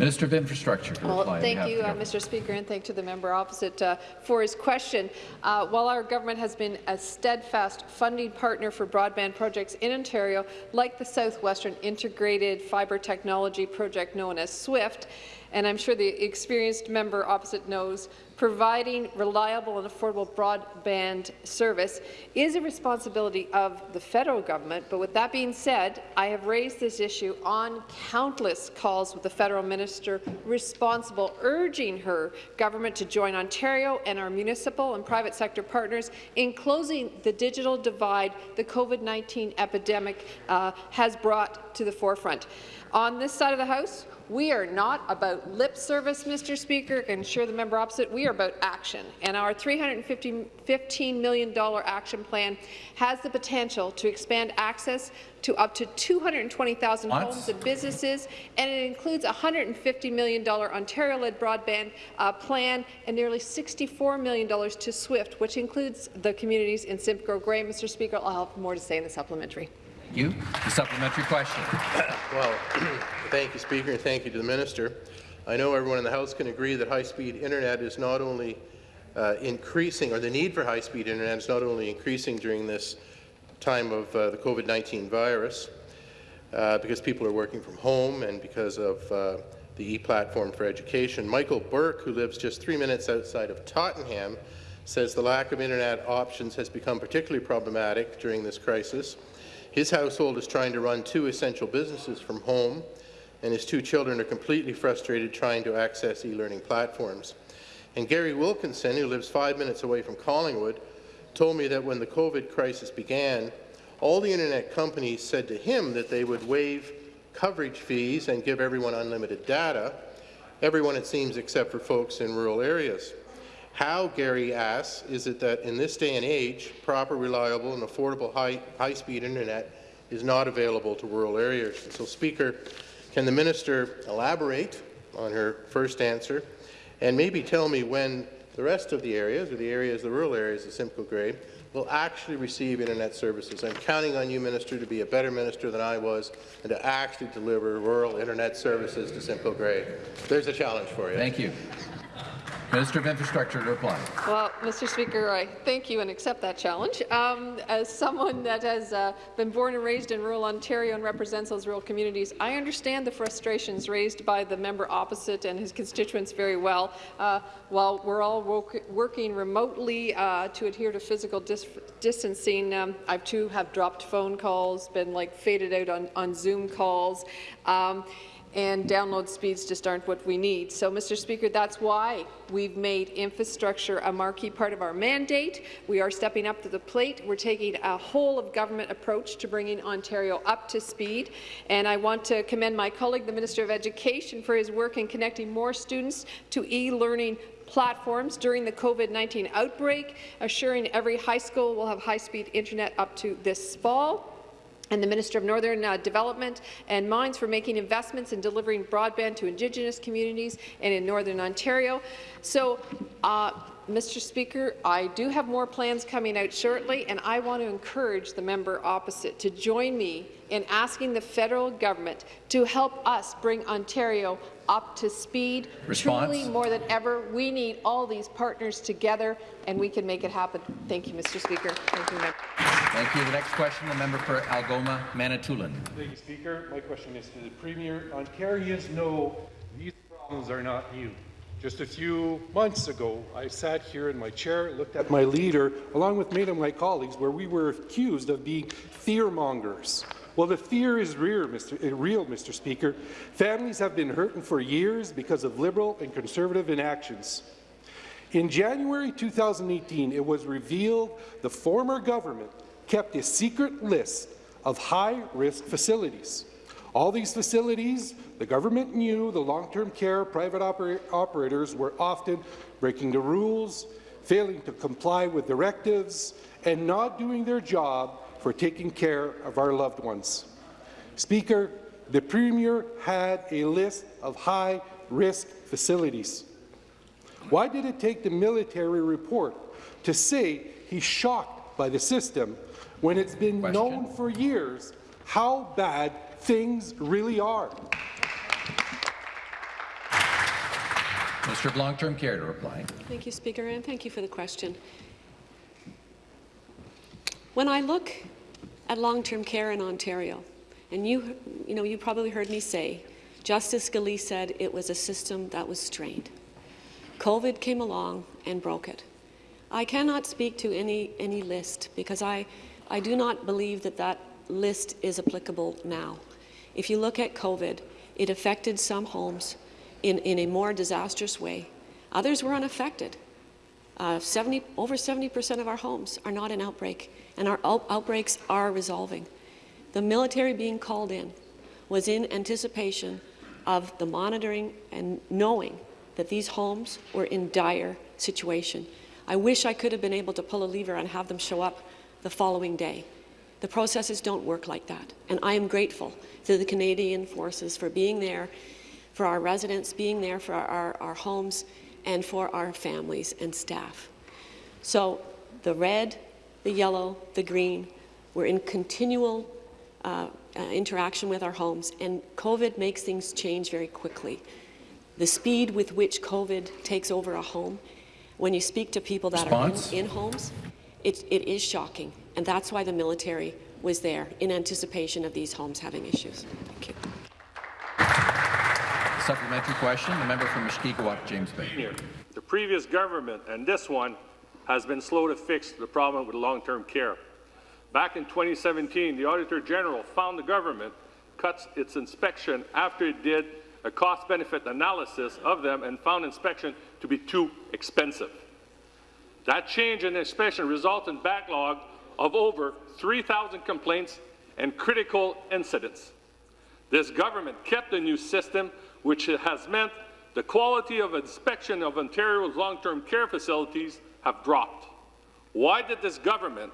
Minister of Infrastructure Well, reply thank you, uh. Mr. Speaker, and thank to the member opposite uh, for his question. Uh, while our government has been a steadfast funding partner for broadband projects in Ontario, like the Southwestern Integrated Fibre Technology Project known as SWIFT, and I'm sure the experienced member opposite knows, providing reliable and affordable broadband service is a responsibility of the federal government. But with that being said, I have raised this issue on countless calls with the federal minister responsible, urging her government to join Ontario and our municipal and private sector partners in closing the digital divide the COVID-19 epidemic uh, has brought to the forefront. On this side of the House, we are not about lip service, Mr. Speaker, and sure the member opposite, we are about action. And our $315 million action plan has the potential to expand access to up to 220,000 homes and businesses, and it includes a $150 million Ontario-led broadband uh, plan and nearly $64 million to SWIFT, which includes the communities in Simcoe Grey. Mr. Speaker, I'll have more to say in the supplementary. Thank you. The supplementary question. Well, thank you, Speaker, and thank you to the minister. I know everyone in the House can agree that high-speed internet is not only uh, increasing, or the need for high-speed internet is not only increasing during this time of uh, the COVID-19 virus, uh, because people are working from home and because of uh, the e-platform for education. Michael Burke, who lives just three minutes outside of Tottenham, says the lack of internet options has become particularly problematic during this crisis. His household is trying to run two essential businesses from home, and his two children are completely frustrated trying to access e-learning platforms. And Gary Wilkinson, who lives five minutes away from Collingwood, told me that when the COVID crisis began, all the internet companies said to him that they would waive coverage fees and give everyone unlimited data. everyone, it seems, except for folks in rural areas. How, Gary asks, is it that in this day and age, proper, reliable, and affordable high, high-speed internet is not available to rural areas? So, Speaker, can the minister elaborate on her first answer and maybe tell me when the rest of the areas, or the areas, the rural areas of Simcoe Grey, will actually receive internet services. I'm counting on you, Minister, to be a better minister than I was and to actually deliver rural internet services to Simcoe Grey. There's a challenge for you. Thank you. Minister of Infrastructure to reply. Well, Mr. Speaker, I thank you and accept that challenge. Um, as someone that has uh, been born and raised in rural Ontario and represents those rural communities, I understand the frustrations raised by the member opposite and his constituents very well. Uh, while we're all working remotely uh, to adhere to physical dis distancing, um, I too have dropped phone calls, been like faded out on, on Zoom calls. Um, and download speeds just aren't what we need. So, Mr. Speaker, that's why we've made infrastructure a marquee part of our mandate. We are stepping up to the plate. We're taking a whole-of-government approach to bringing Ontario up to speed. And I want to commend my colleague, the Minister of Education, for his work in connecting more students to e-learning platforms during the COVID-19 outbreak, assuring every high school will have high-speed internet up to this fall and the Minister of Northern uh, Development and Mines for making investments in delivering broadband to Indigenous communities and in Northern Ontario. So, uh, Mr. Speaker, I do have more plans coming out shortly, and I want to encourage the member opposite to join me in asking the federal government to help us bring Ontario up to speed. Response? Truly, more than ever, we need all these partners together, and we can make it happen. Thank you, Mr. Speaker. Thank you, member. Thank you. The next question, the member for Algoma, Manitoulin. Thank you, Speaker. My question is to the Premier. Ontarians know these problems are not new. Just a few months ago, I sat here in my chair, looked at my leader, along with many of my colleagues, where we were accused of being fearmongers. Well, the fear is real Mr. Eh, real, Mr. Speaker. Families have been hurting for years because of Liberal and Conservative inactions. In January 2018, it was revealed the former government kept a secret list of high-risk facilities. All these facilities, the government knew the long-term care private oper operators were often breaking the rules, failing to comply with directives, and not doing their job for taking care of our loved ones. Speaker, the Premier had a list of high-risk facilities. Why did it take the military report to say he's shocked by the system when it's been Question. known for years how bad things really are. Mr. of Long-Term Care to reply. Thank you, Speaker, and thank you for the question. When I look at long-term care in Ontario, and you, you know, you probably heard me say, Justice Gillese said it was a system that was strained. COVID came along and broke it. I cannot speak to any, any list because I, I do not believe that that list is applicable now. If you look at COVID, it affected some homes in, in a more disastrous way. Others were unaffected. Uh, 70, over 70% of our homes are not in outbreak, and our out outbreaks are resolving. The military being called in was in anticipation of the monitoring and knowing that these homes were in dire situation. I wish I could have been able to pull a lever and have them show up the following day. The processes don't work like that, and I am grateful to the Canadian Forces for being there, for our residents, being there for our, our, our homes, and for our families and staff. So the red, the yellow, the green, we're in continual uh, uh, interaction with our homes, and COVID makes things change very quickly. The speed with which COVID takes over a home, when you speak to people that Response? are in, in homes, it, it is shocking, and that's why the military was there in anticipation of these homes having issues. Thank you. Supplementary question, the member from Mushkegowuk, James Bay. The previous government and this one has been slow to fix the problem with long-term care. Back in 2017, the Auditor General found the government cuts its inspection after it did a cost-benefit analysis of them and found inspection to be too expensive. That change in inspection resulted in backlog of over 3,000 complaints and critical incidents. This government kept the new system, which has meant the quality of inspection of Ontario's long-term care facilities have dropped. Why did this government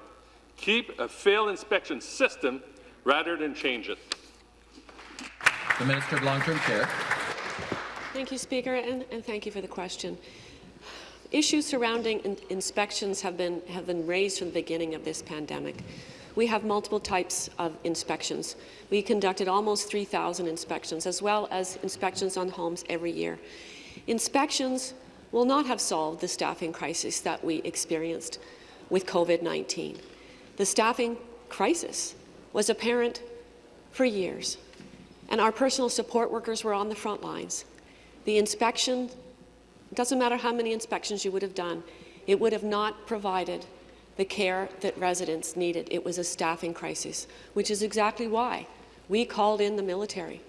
keep a failed inspection system rather than change it? The Minister of Long-Term Care. Thank you, Speaker, and, and thank you for the question. Issues surrounding in inspections have been, have been raised from the beginning of this pandemic. We have multiple types of inspections. We conducted almost 3,000 inspections, as well as inspections on homes every year. Inspections will not have solved the staffing crisis that we experienced with COVID-19. The staffing crisis was apparent for years, and our personal support workers were on the front lines. The inspection, doesn't matter how many inspections you would have done, it would have not provided the care that residents needed. It was a staffing crisis, which is exactly why we called in the military,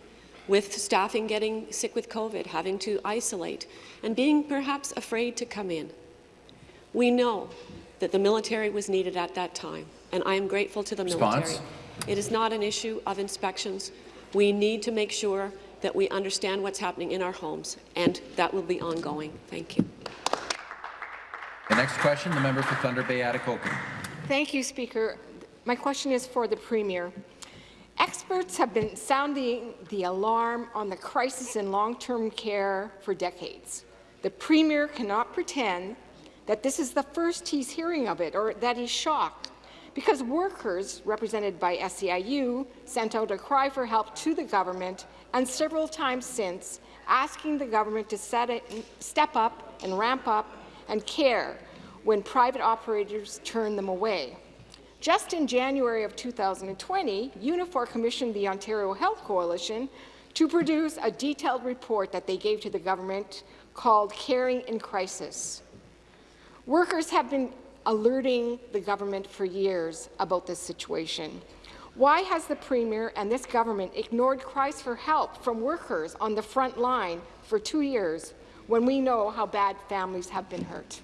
with staffing getting sick with COVID, having to isolate, and being perhaps afraid to come in. We know that the military was needed at that time, and I am grateful to the Response? military. It is not an issue of inspections. We need to make sure that we understand what's happening in our homes, and that will be ongoing. Thank you. The next question, the member for Thunder Bay, Atikokan. Thank you, Speaker. My question is for the Premier. Experts have been sounding the alarm on the crisis in long-term care for decades. The Premier cannot pretend that this is the first he's hearing of it or that he's shocked because workers, represented by SEIU, sent out a cry for help to the government and several times since, asking the government to it, step up and ramp up and care when private operators turn them away. Just in January of 2020, Unifor commissioned the Ontario Health Coalition to produce a detailed report that they gave to the government called Caring in Crisis. Workers have been alerting the government for years about this situation. Why has the Premier and this government ignored cries for help from workers on the front line for two years when we know how bad families have been hurt?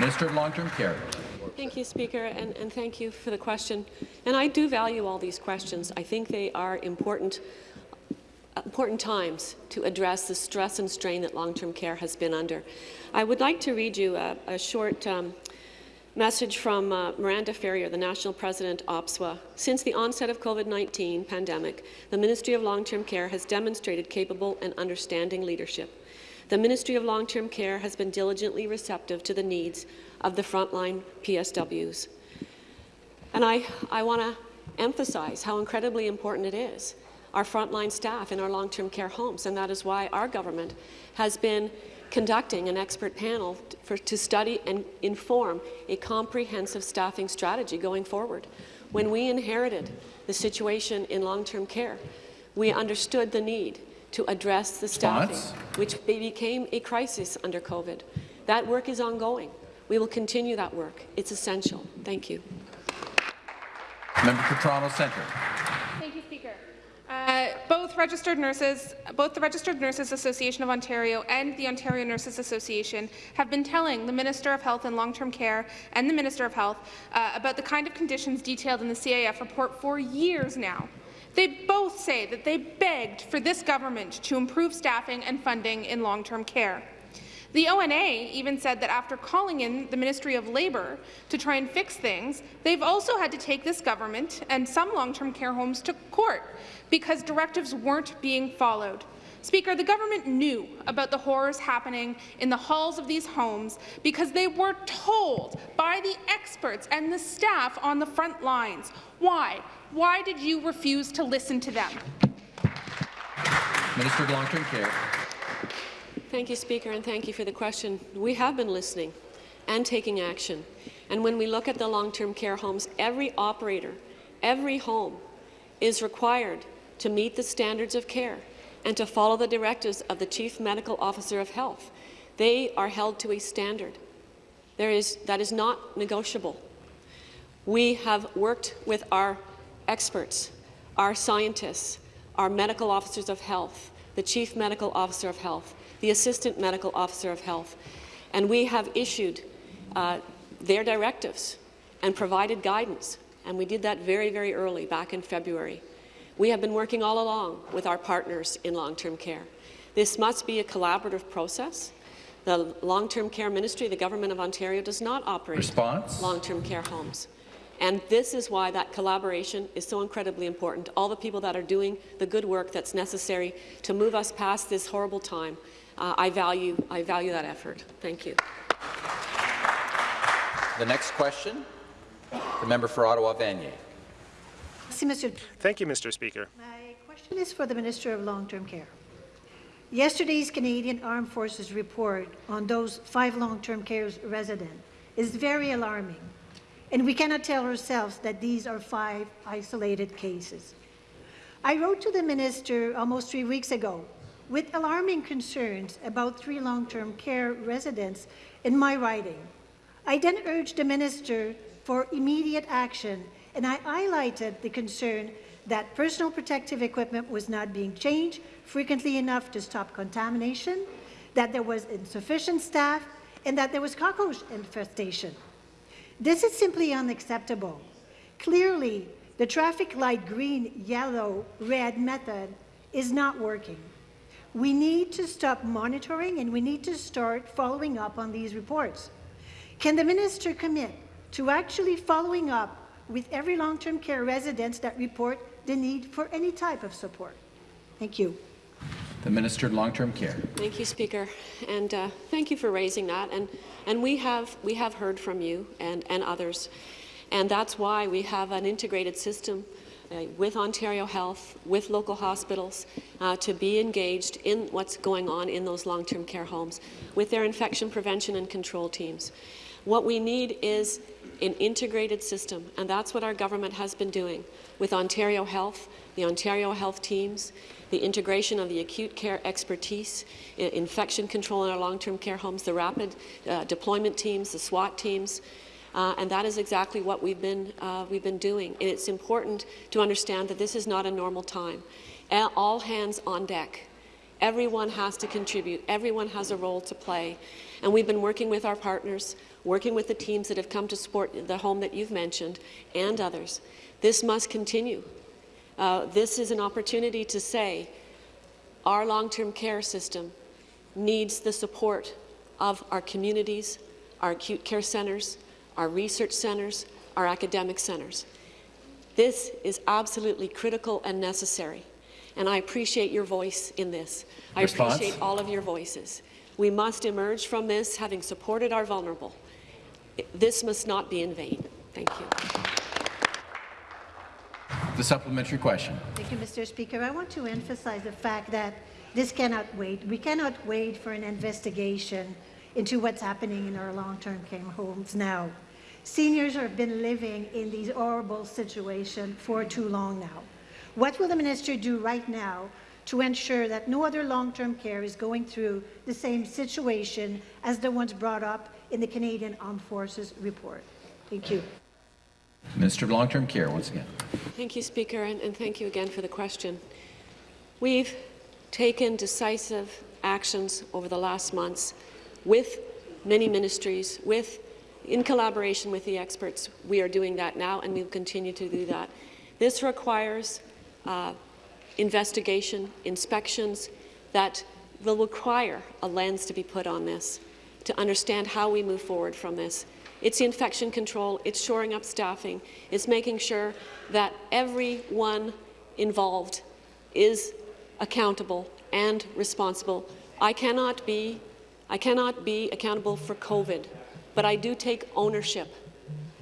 Minister of Long-Term Care. Thank you, Speaker, and, and, thank you for the question. And I do value all these questions. I think they are important, important times to address the stress and strain that long-term care has been under. I would like to read you a, a short um, message from uh, Miranda Ferrier, the National President, OPSWA. Since the onset of COVID-19 pandemic, the Ministry of Long-Term Care has demonstrated capable and understanding leadership. The Ministry of Long-Term Care has been diligently receptive to the needs of the frontline PSWs. And I, I want to emphasize how incredibly important it is, our frontline staff in our long-term care homes, and that is why our government has been conducting an expert panel for, to study and inform a comprehensive staffing strategy going forward. When we inherited the situation in long-term care, we understood the need to address the staffing, which became a crisis under COVID. That work is ongoing. We will continue that work. It's essential. Thank you. Member for Toronto Centre. Thank you, Speaker. Uh, both registered nurses, both the Registered Nurses Association of Ontario and the Ontario Nurses Association have been telling the Minister of Health and Long-Term Care and the Minister of Health uh, about the kind of conditions detailed in the CAF report for years now. They both say that they begged for this government to improve staffing and funding in long-term care. The ONA even said that after calling in the Ministry of Labour to try and fix things, they've also had to take this government and some long-term care homes to court because directives weren't being followed. Speaker, the government knew about the horrors happening in the halls of these homes because they were told by the experts and the staff on the front lines. Why? Why did you refuse to listen to them? Minister of Long-Term Care. Thank you, Speaker, and thank you for the question. We have been listening and taking action. And when we look at the long-term care homes, every operator, every home is required to meet the standards of care and to follow the directives of the Chief Medical Officer of Health. They are held to a standard. There is, that is not negotiable. We have worked with our experts, our scientists, our medical officers of health, the Chief Medical Officer of Health, the Assistant Medical Officer of Health, and we have issued uh, their directives and provided guidance, and we did that very, very early, back in February. We have been working all along with our partners in long-term care, This must be a collaborative process. The Long-Term Care Ministry, the Government of Ontario, does not operate long-term care homes. And this is why that collaboration is so incredibly important. All the people that are doing the good work that's necessary to move us past this horrible time, uh, I, value, I value that effort. Thank you. The next question, the member for Ottawa Vanier. Thank you, Mr. Speaker. My question is for the Minister of Long-Term Care. Yesterday's Canadian Armed Forces report on those five long-term care residents is very alarming, and we cannot tell ourselves that these are five isolated cases. I wrote to the minister almost three weeks ago with alarming concerns about three long-term care residents in my writing. I then urged the minister for immediate action, and I highlighted the concern that personal protective equipment was not being changed frequently enough to stop contamination, that there was insufficient staff, and that there was cockroach infestation. This is simply unacceptable. Clearly, the traffic light green, yellow, red method is not working. We need to stop monitoring and we need to start following up on these reports. Can the minister commit to actually following up with every long-term care resident that report the need for any type of support? Thank you. The Minister of Long-Term Care. Thank you, Speaker, and uh, thank you for raising that. And and we have we have heard from you and and others, and that's why we have an integrated system. Uh, with Ontario Health, with local hospitals, uh, to be engaged in what's going on in those long-term care homes, with their infection prevention and control teams. What we need is an integrated system, and that's what our government has been doing with Ontario Health, the Ontario Health teams, the integration of the acute care expertise, infection control in our long-term care homes, the rapid uh, deployment teams, the SWAT teams, uh, and that is exactly what we've been, uh, we've been doing. And it's important to understand that this is not a normal time. All hands on deck. Everyone has to contribute. Everyone has a role to play. And we've been working with our partners, working with the teams that have come to support the home that you've mentioned and others. This must continue. Uh, this is an opportunity to say our long-term care system needs the support of our communities, our acute care centres, our research centres, our academic centres. This is absolutely critical and necessary, and I appreciate your voice in this. I appreciate all of your voices. We must emerge from this having supported our vulnerable. This must not be in vain. Thank you. The supplementary question. Thank you, Mr. Speaker. I want to emphasize the fact that this cannot wait. We cannot wait for an investigation into what's happening in our long-term care homes now. Seniors have been living in these horrible situations for too long now. What will the minister do right now to ensure that no other long-term care is going through the same situation as the ones brought up in the Canadian Armed Forces report? Thank you. Minister of Long-Term Care, once again. Thank you, Speaker, and, and thank you again for the question. We've taken decisive actions over the last months with many ministries, with in collaboration with the experts. We are doing that now, and we'll continue to do that. This requires uh, investigation, inspections that will require a lens to be put on this to understand how we move forward from this. It's infection control, it's shoring up staffing, it's making sure that everyone involved is accountable and responsible. I cannot be, I cannot be accountable for COVID, but I do take ownership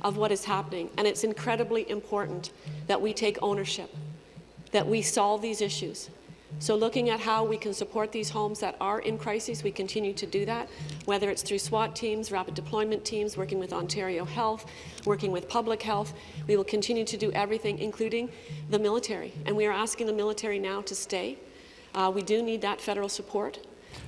of what is happening, and it's incredibly important that we take ownership, that we solve these issues. So looking at how we can support these homes that are in crisis, we continue to do that, whether it's through SWAT teams, rapid deployment teams, working with Ontario Health, working with public health. We will continue to do everything, including the military. And we are asking the military now to stay. Uh, we do need that federal support.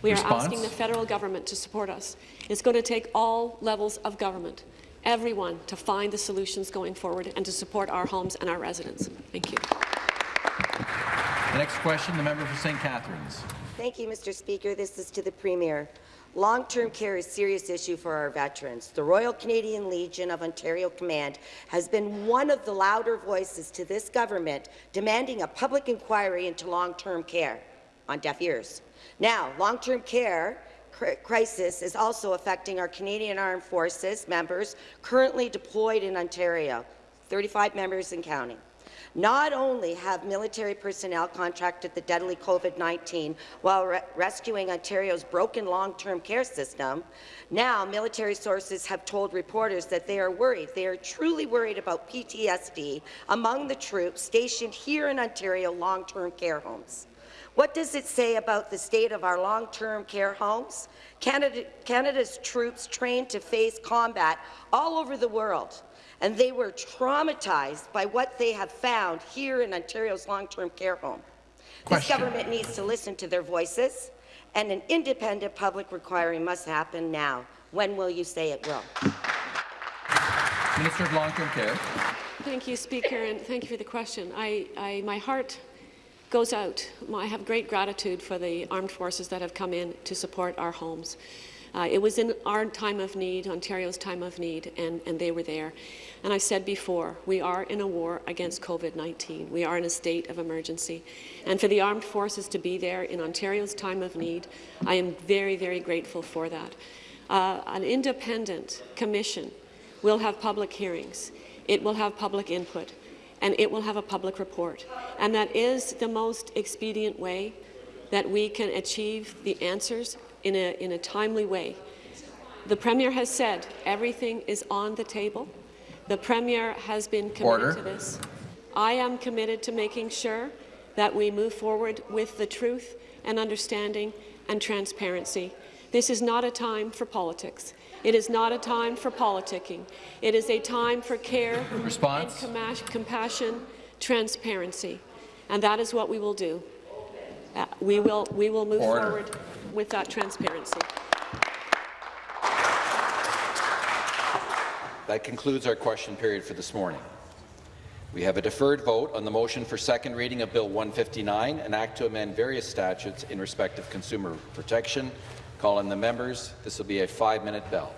We Response? are asking the federal government to support us. It's going to take all levels of government, everyone, to find the solutions going forward and to support our homes and our residents. Thank you. The next question, the member for St. Catharines. Thank you, Mr. Speaker. This is to the Premier. Long-term care is a serious issue for our veterans. The Royal Canadian Legion of Ontario Command has been one of the louder voices to this government demanding a public inquiry into long-term care on deaf ears. Now, long-term care crisis is also affecting our Canadian Armed Forces members currently deployed in Ontario, 35 members and counting. Not only have military personnel contracted the deadly COVID-19 while re rescuing Ontario's broken long-term care system, now military sources have told reporters that they are worried, they are truly worried about PTSD among the troops stationed here in Ontario long-term care homes. What does it say about the state of our long-term care homes? Canada, Canada's troops trained to face combat all over the world and they were traumatized by what they have found here in Ontario's long-term care home. This government needs to listen to their voices, and an independent public inquiry must happen now. When will you say it will? Minister of Long-Term Care. Thank you, Speaker, and thank you for the question. I, I, my heart goes out. I have great gratitude for the armed forces that have come in to support our homes. Uh, it was in our time of need, Ontario's time of need, and, and they were there. And I said before, we are in a war against COVID-19. We are in a state of emergency. And for the armed forces to be there in Ontario's time of need, I am very, very grateful for that. Uh, an independent commission will have public hearings. It will have public input and it will have a public report. And that is the most expedient way that we can achieve the answers in a, in a timely way. The Premier has said everything is on the table. The Premier has been committed Order. to this. I am committed to making sure that we move forward with the truth and understanding and transparency. This is not a time for politics. It is not a time for politicking. It is a time for care Response. and compassion, transparency, and that is what we will do. Uh, we will we will move Order. forward with that transparency. That concludes our question period for this morning. We have a deferred vote on the motion for second reading of Bill 159, an act to amend various statutes in respect of consumer protection. Call in the members. This will be a five-minute bell.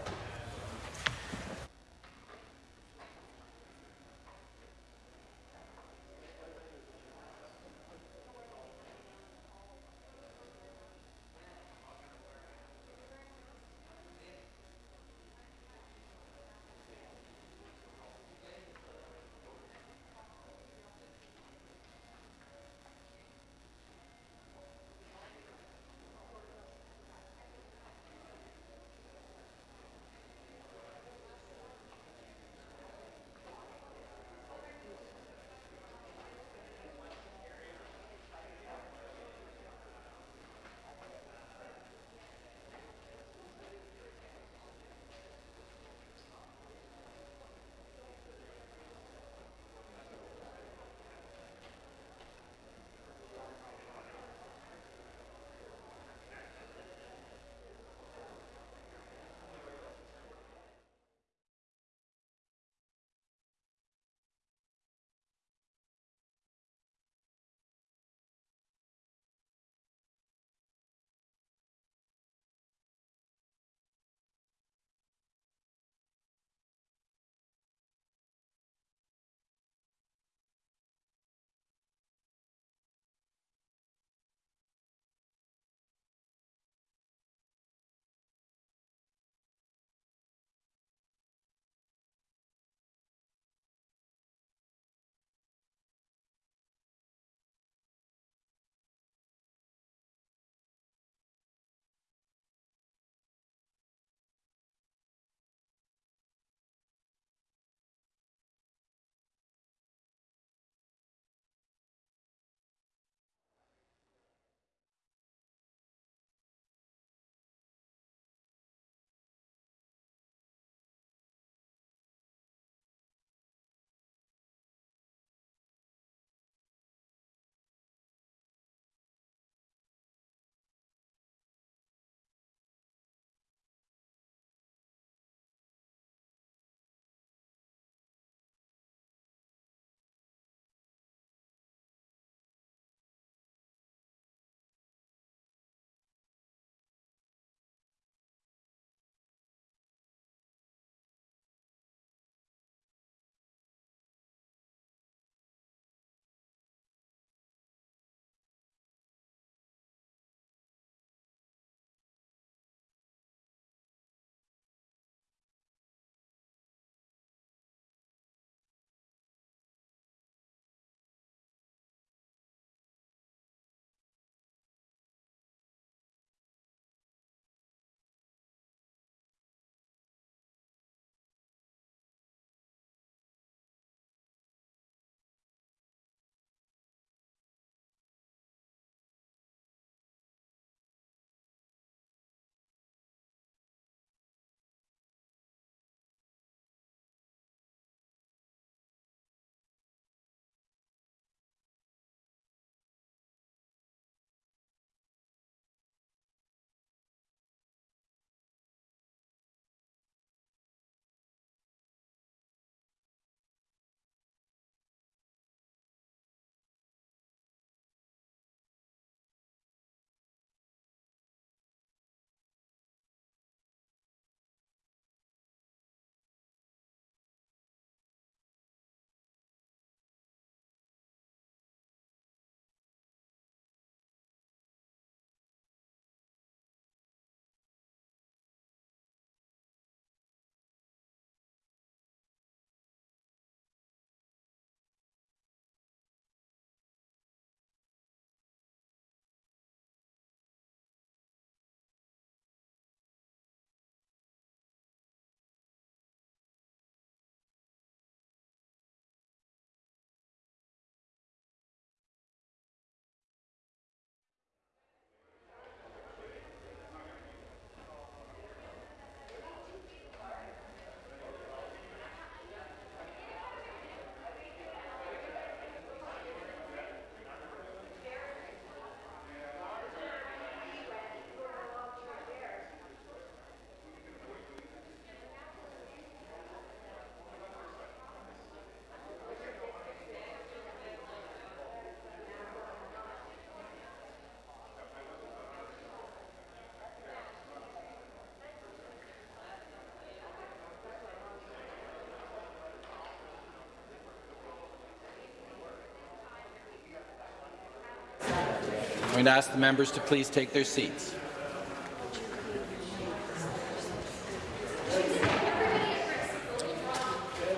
Going to ask the members to please take their seats.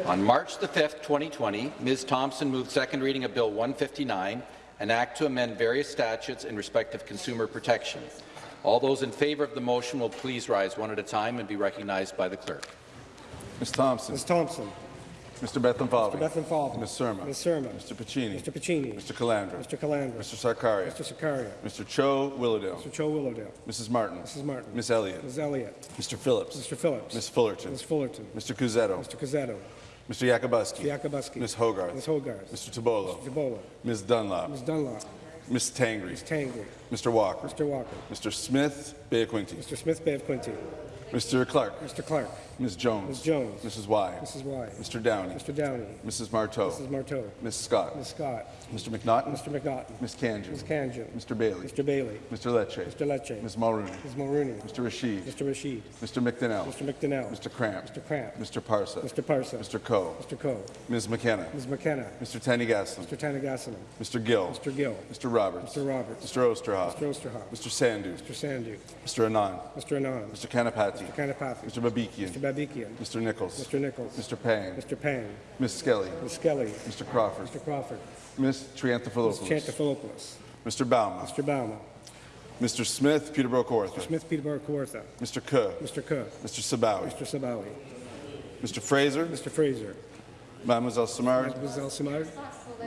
On March the 5th, 2020, Ms. Thompson moved second reading of Bill 159, an act to amend various statutes in respect of consumer protection. All those in favour of the motion will please rise one at a time and be recognized by the clerk. Ms. Thompson. Ms. Thompson. Mr. Bethlenfalvy. Mr. Bethlenfalvy. Ms. Surma. Ms. Surma. Mr. Piccini. Mr. Piccini. Mr. Calandra. Mr. Calandra. Mr. Sarkaria. Mr. Sarkaria. Mr. Cho Willowdale. Mr. Cho Willowdale. Mrs. Martin. Mrs. Martin. Ms. Elliott. Ms. Elliott. Mr. Phillips. Mr. Phillips. Ms. Fullerton. Ms. Fullerton. Mr. Cuzzetto. Mr. Cuzzetto. Mr. Yakabuski. Mr. Yakabuski. Ms. Hogarth. Ms. Hogarth. Mr. Tibollo. Mr. Tibollo. Ms. Dunlop. Ms. Dunlop. Ms. Tangri. Ms. Tangri. Mr. Walker. Mr. Walker. Mr. Smith Beaquinty. Mr. Smith Bay of Quinte. Mr. Clark. Mr. Clark. Ms. Jones. Ms. Jones. Mrs. Wai. Mrs. Wai. Mr. Downey. Mr. Downey. Mrs. Martow. Mrs. Martow. Ms. Scott. Ms. Scott. Mr. McNaughton. Mr. McNaughton. Ms. Khanjin. Ms. Khanjin. Mr. Bailey. Mr. Bailey. Mr. Lecce. Mr. Lecce. Ms. Mulroney. Ms. Mulroney. Mr. Rasheed. Mr. Rasheed. Mr. McDonell. Mr. McDonell. Mr. Kramp. Mr. Kramp. Mr. Parsa. Mr. Parsa. Mr. Coe. Mr. Coe. Ms. McKenna. Ms. McKenna. Mr. Thanigasalam. Mr. Thanigasalam. Mr. Gill. Mr. Gill. Mr. Roberts. Mr. Roberts. Mr. Oosterhoff. Mr. Oosterhoff. Mr. Sandhu. Mr. Sandhu. Mr. Anand. Mr. Anand. Mr. Kanapathi. Mr. Kanapathi. Mr. Babikian. Mr. Babikian. Mr. Nicholls. Mr. Nicholls. Mr. Pang. Mr. Pang. Ms. Skelly. Ms. Skelly. Mr. Crawford. Mr. Crawford. Ms. Triantafilopoulos. Ms. Triantafilopoulos. Mr. Bouma. Mr. Bouma. Mr. Smith Peterborough Kawartha. Smith Peterborough Kawartha. Mr. Ke. Mr. Ke. Mr. Sabawy. Mr. Sabawy. Mr. Fraser. Mr. Fraser. Mademoiselle Simard. Mademoiselle Simard.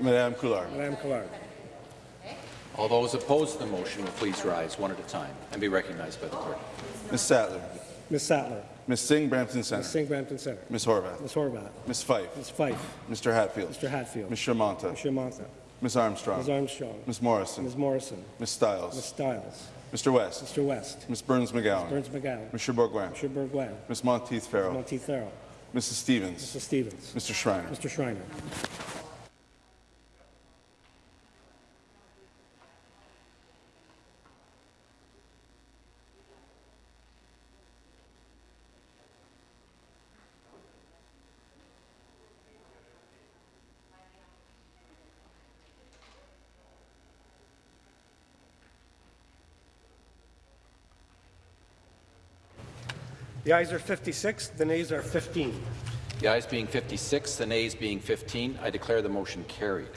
Madame Collard. Madame Collard. All those opposed to the motion will please rise one at a time and be recognized by the clerk. Ms. Sattler. Ms. Sattler. Ms. Singh Brampton Center. Ms. Singh Brampton Center. Ms. Horwath. Ms. Horwath. Ms. Fife. Ms. Fife. Mr. Hatfield. Mr. Hatfield. Ms. Shermanta. Ms. Shermanta. Ms. Armstrong. Ms. Armstrong. Ms. Morrison. Ms. Morrison. Ms. Stiles. Ms. Stiles. Mr. West. Mr. West. Ms. Berns-McGown. Burns McGowan. Mr. Bourgouin. Mr. Bourgouin. Ms. Monteith Farrell. Monteith Farrell. Mrs. Stevens. Mr. Stevens. Mr. Schreiner. Mr. Schreiner. The ayes are 56, the nays are 15. The ayes being 56, the nays being 15, I declare the motion carried.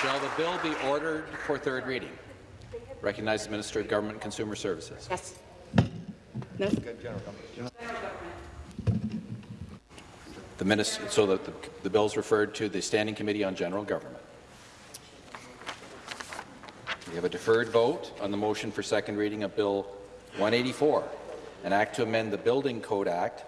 Shall the bill be ordered for third reading? Recognize the Minister of Government and Consumer Services. Yes. No. The minister, so that the, the bill is referred to the Standing Committee on General Government. Have a deferred vote on the motion for second reading of Bill 184, an act to amend the Building Code Act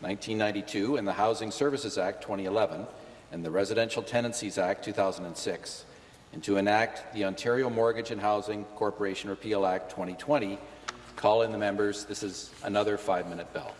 1992 and the Housing Services Act 2011 and the Residential Tenancies Act 2006, and to enact the Ontario Mortgage and Housing Corporation Repeal Act 2020. Call in the members. This is another five-minute bell.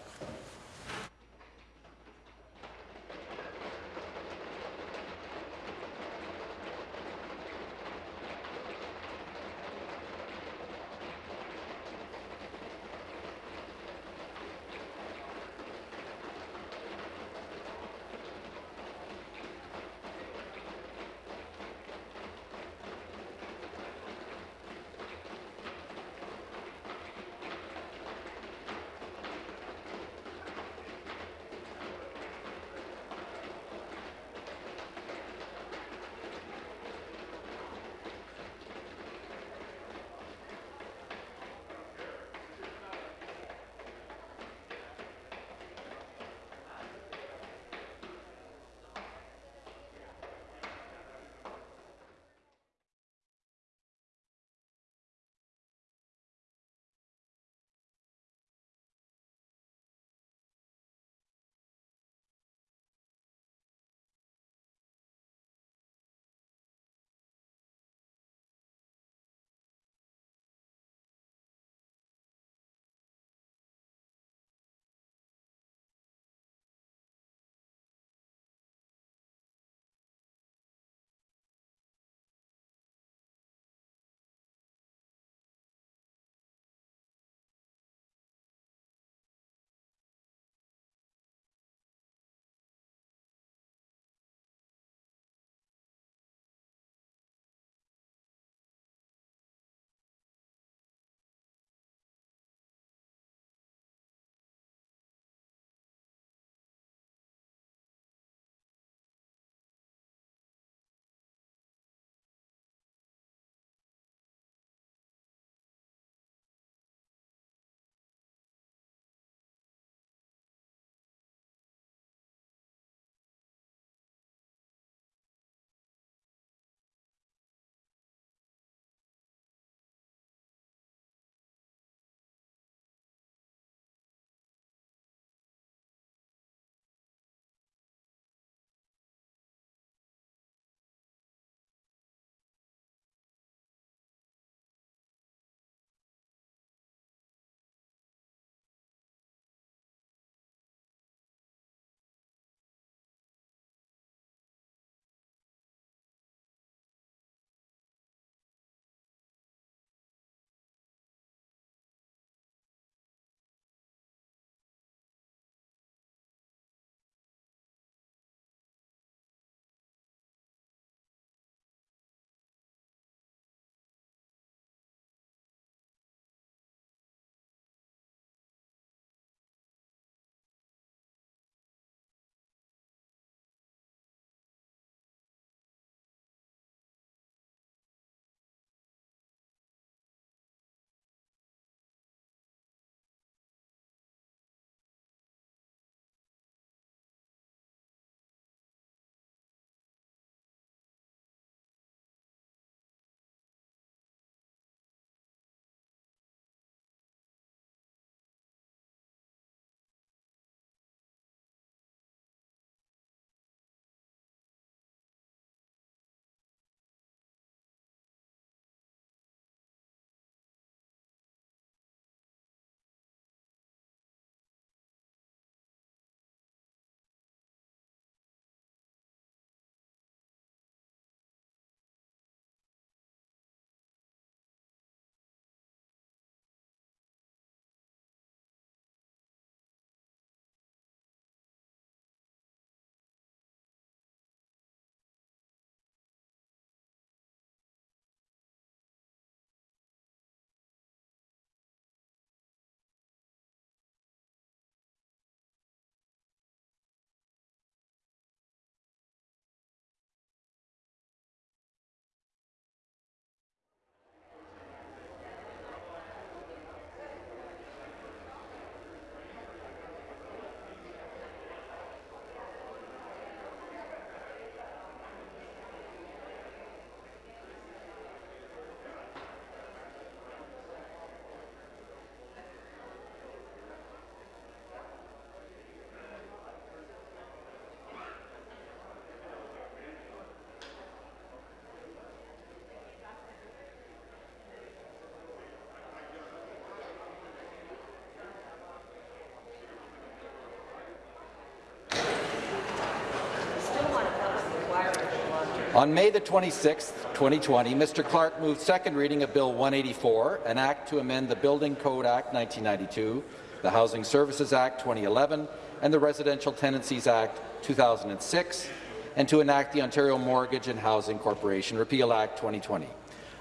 On May the 26th, 2020, Mr. Clark moved second reading of Bill 184, an act to amend the Building Code Act 1992, the Housing Services Act 2011, and the Residential Tenancies Act 2006, and to enact the Ontario Mortgage and Housing Corporation Repeal Act 2020.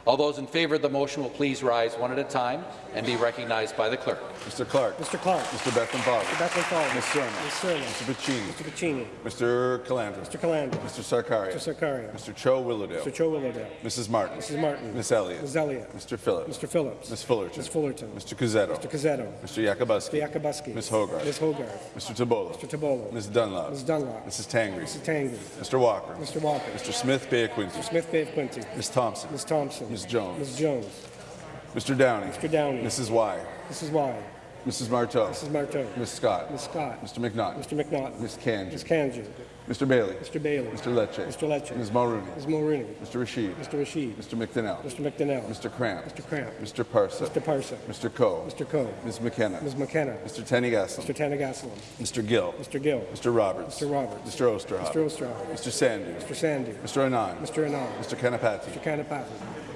All those in favour of the motion will please rise one at a time and be recognized by the clerk. Mr. Clark. Mr. Clark. Mr. Bethenbach. Mr. Bethenbach. Ms. Surma. Ms. Surma. Mr. Piccini. Mr. Piccini. Mr. Calandra. Mr. Calandra. Mr. Sarkaria. Mr. Sarkaria. Mr. Cho Willowdale. Mr. Cho Willowdale. Mrs. Martin. Mrs. Martin. Ms. Elliott. Ms. Elliott. Mr. Phillips. Mr. Phillips. Ms. Fullerton. Ms. Fullerton. Mr. Cuzzetto. Mr. Cuzzetto. Mr. Yakabuski. Mr. Yakabuski. Ms. Hogarth. Ms. Hogarth. Mr. Tibollo. Mr. Tibollo. Ms. Dunlop. Ms. Dunlop. Mrs. Tangri. Mrs. Tangri. Mr. Walker. Mr. Walker. Mr. Smith Bay Quinte. Mr. Smith Bay of Quinte. Ms. Thompson. Ms. Thompson. Ms. Jones. Ms. Jones. Mr. Downey. Mr. Downey. Mrs. Wai. Mrs. Wai. Mrs. Martow. Mrs. Martow. Ms. Scott. Ms. Scott. Mr. McNaught. Mr. McNaught. Ms. Kanji. Ms. Kanji. Mr. Bailey. Mr. Bailey. Mr. Lecce. Mr. Lecce. Ms. Mulroney. Ms. Mulroney. Mr. Rasheed. Mr. Rasheed. Mr. McDonell. Mr. McDonell. Mr. Kramp. Mr. Kramp. Mr. Parsa. Mr. Parsa. Mr. Coe. Mr. Coe. Ms. McKenna. Ms. McKenna. Mr. Thanigasalam. Mr. Thanigasalam. Mr. Gill. Mr. Gill. Mr. Roberts. Mr. Roberts. Mr. Oosterhoff. Mr. Oosterhoff. Mr. Sandhu. Mr. Sandhu. Mr. Anand. Mr. Anand. Mr. Kanapathi. Mr. Kanapathi.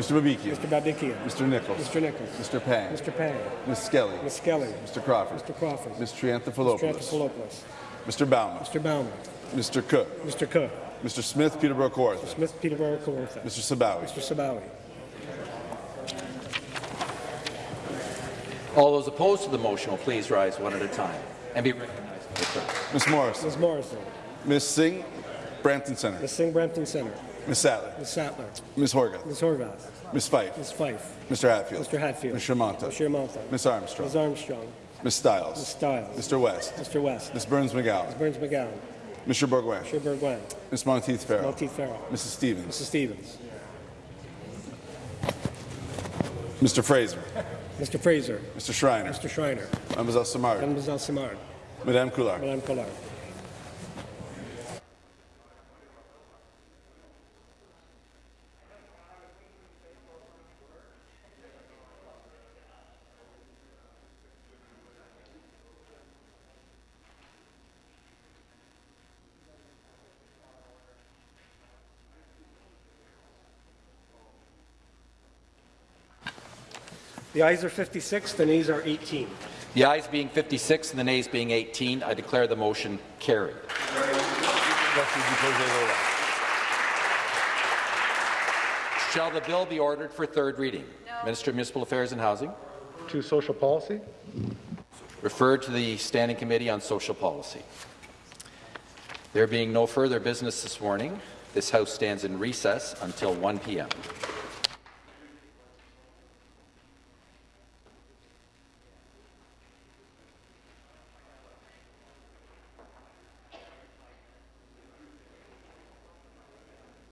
Mr. Babikia. Mr. Babikia. Mr. Nicholls. Mr. Nicholls. Mr. Pang. Mr. Pang. Ms. Skelly. Ms. Skelly. Mr. Crawford. Mr. Crawford. Ms. Mr. Triantafilopoulos. Anthopoulos. Mr. Bauman. Mr. Bauman. Mr. Cook. Mr. Cook. Mr. Smith Peterborough Kawartha. Smith Peterborough Kawartha. Mr. Sabawy. Mr. Sabawy. All those opposed to the motion will please rise one at a time and be recognized by the clerk. Ms. Morrison. Ms. Morrison. Ms. Singh, Brampton Centre. Ms. Singh Brampton Centre. Ms. Sattler. Ms. Sattler. Ms. Horwath. Ms. Horwath. Ms. Fife. Ms. Fife. Mr. Hatfield. Mr. Hatfield. Ms. Shermanta. Ms. Shermanta. Ms. Armstrong. Ms. Armstrong. Ms. Stiles. Ms. Stiles. Mr. West. Mr. West. Ms. Berns-McGown. Ms. Berns-McGown. Mr. Bourgouin. Mr. Bourgouin. Ms. Monteith Farrell. Monteith Farrell. Mrs. Stevens. Mrs. Stevens. Mr. Fraser. Mr. Fraser. Mr. Schreiner. Mr. Schreiner. Mademoiselle Simard. Mademoiselle Simard. Madame Collard. Madame Collard. The ayes are 56, the nays are 18. The ayes being 56 and the nays being 18, I declare the motion carried. Shall the bill be ordered for third reading? Minister of Municipal Affairs and Housing. To social policy. Referred to the Standing Committee on Social Policy. There being no further business this morning, this House stands in recess until 1 p.m.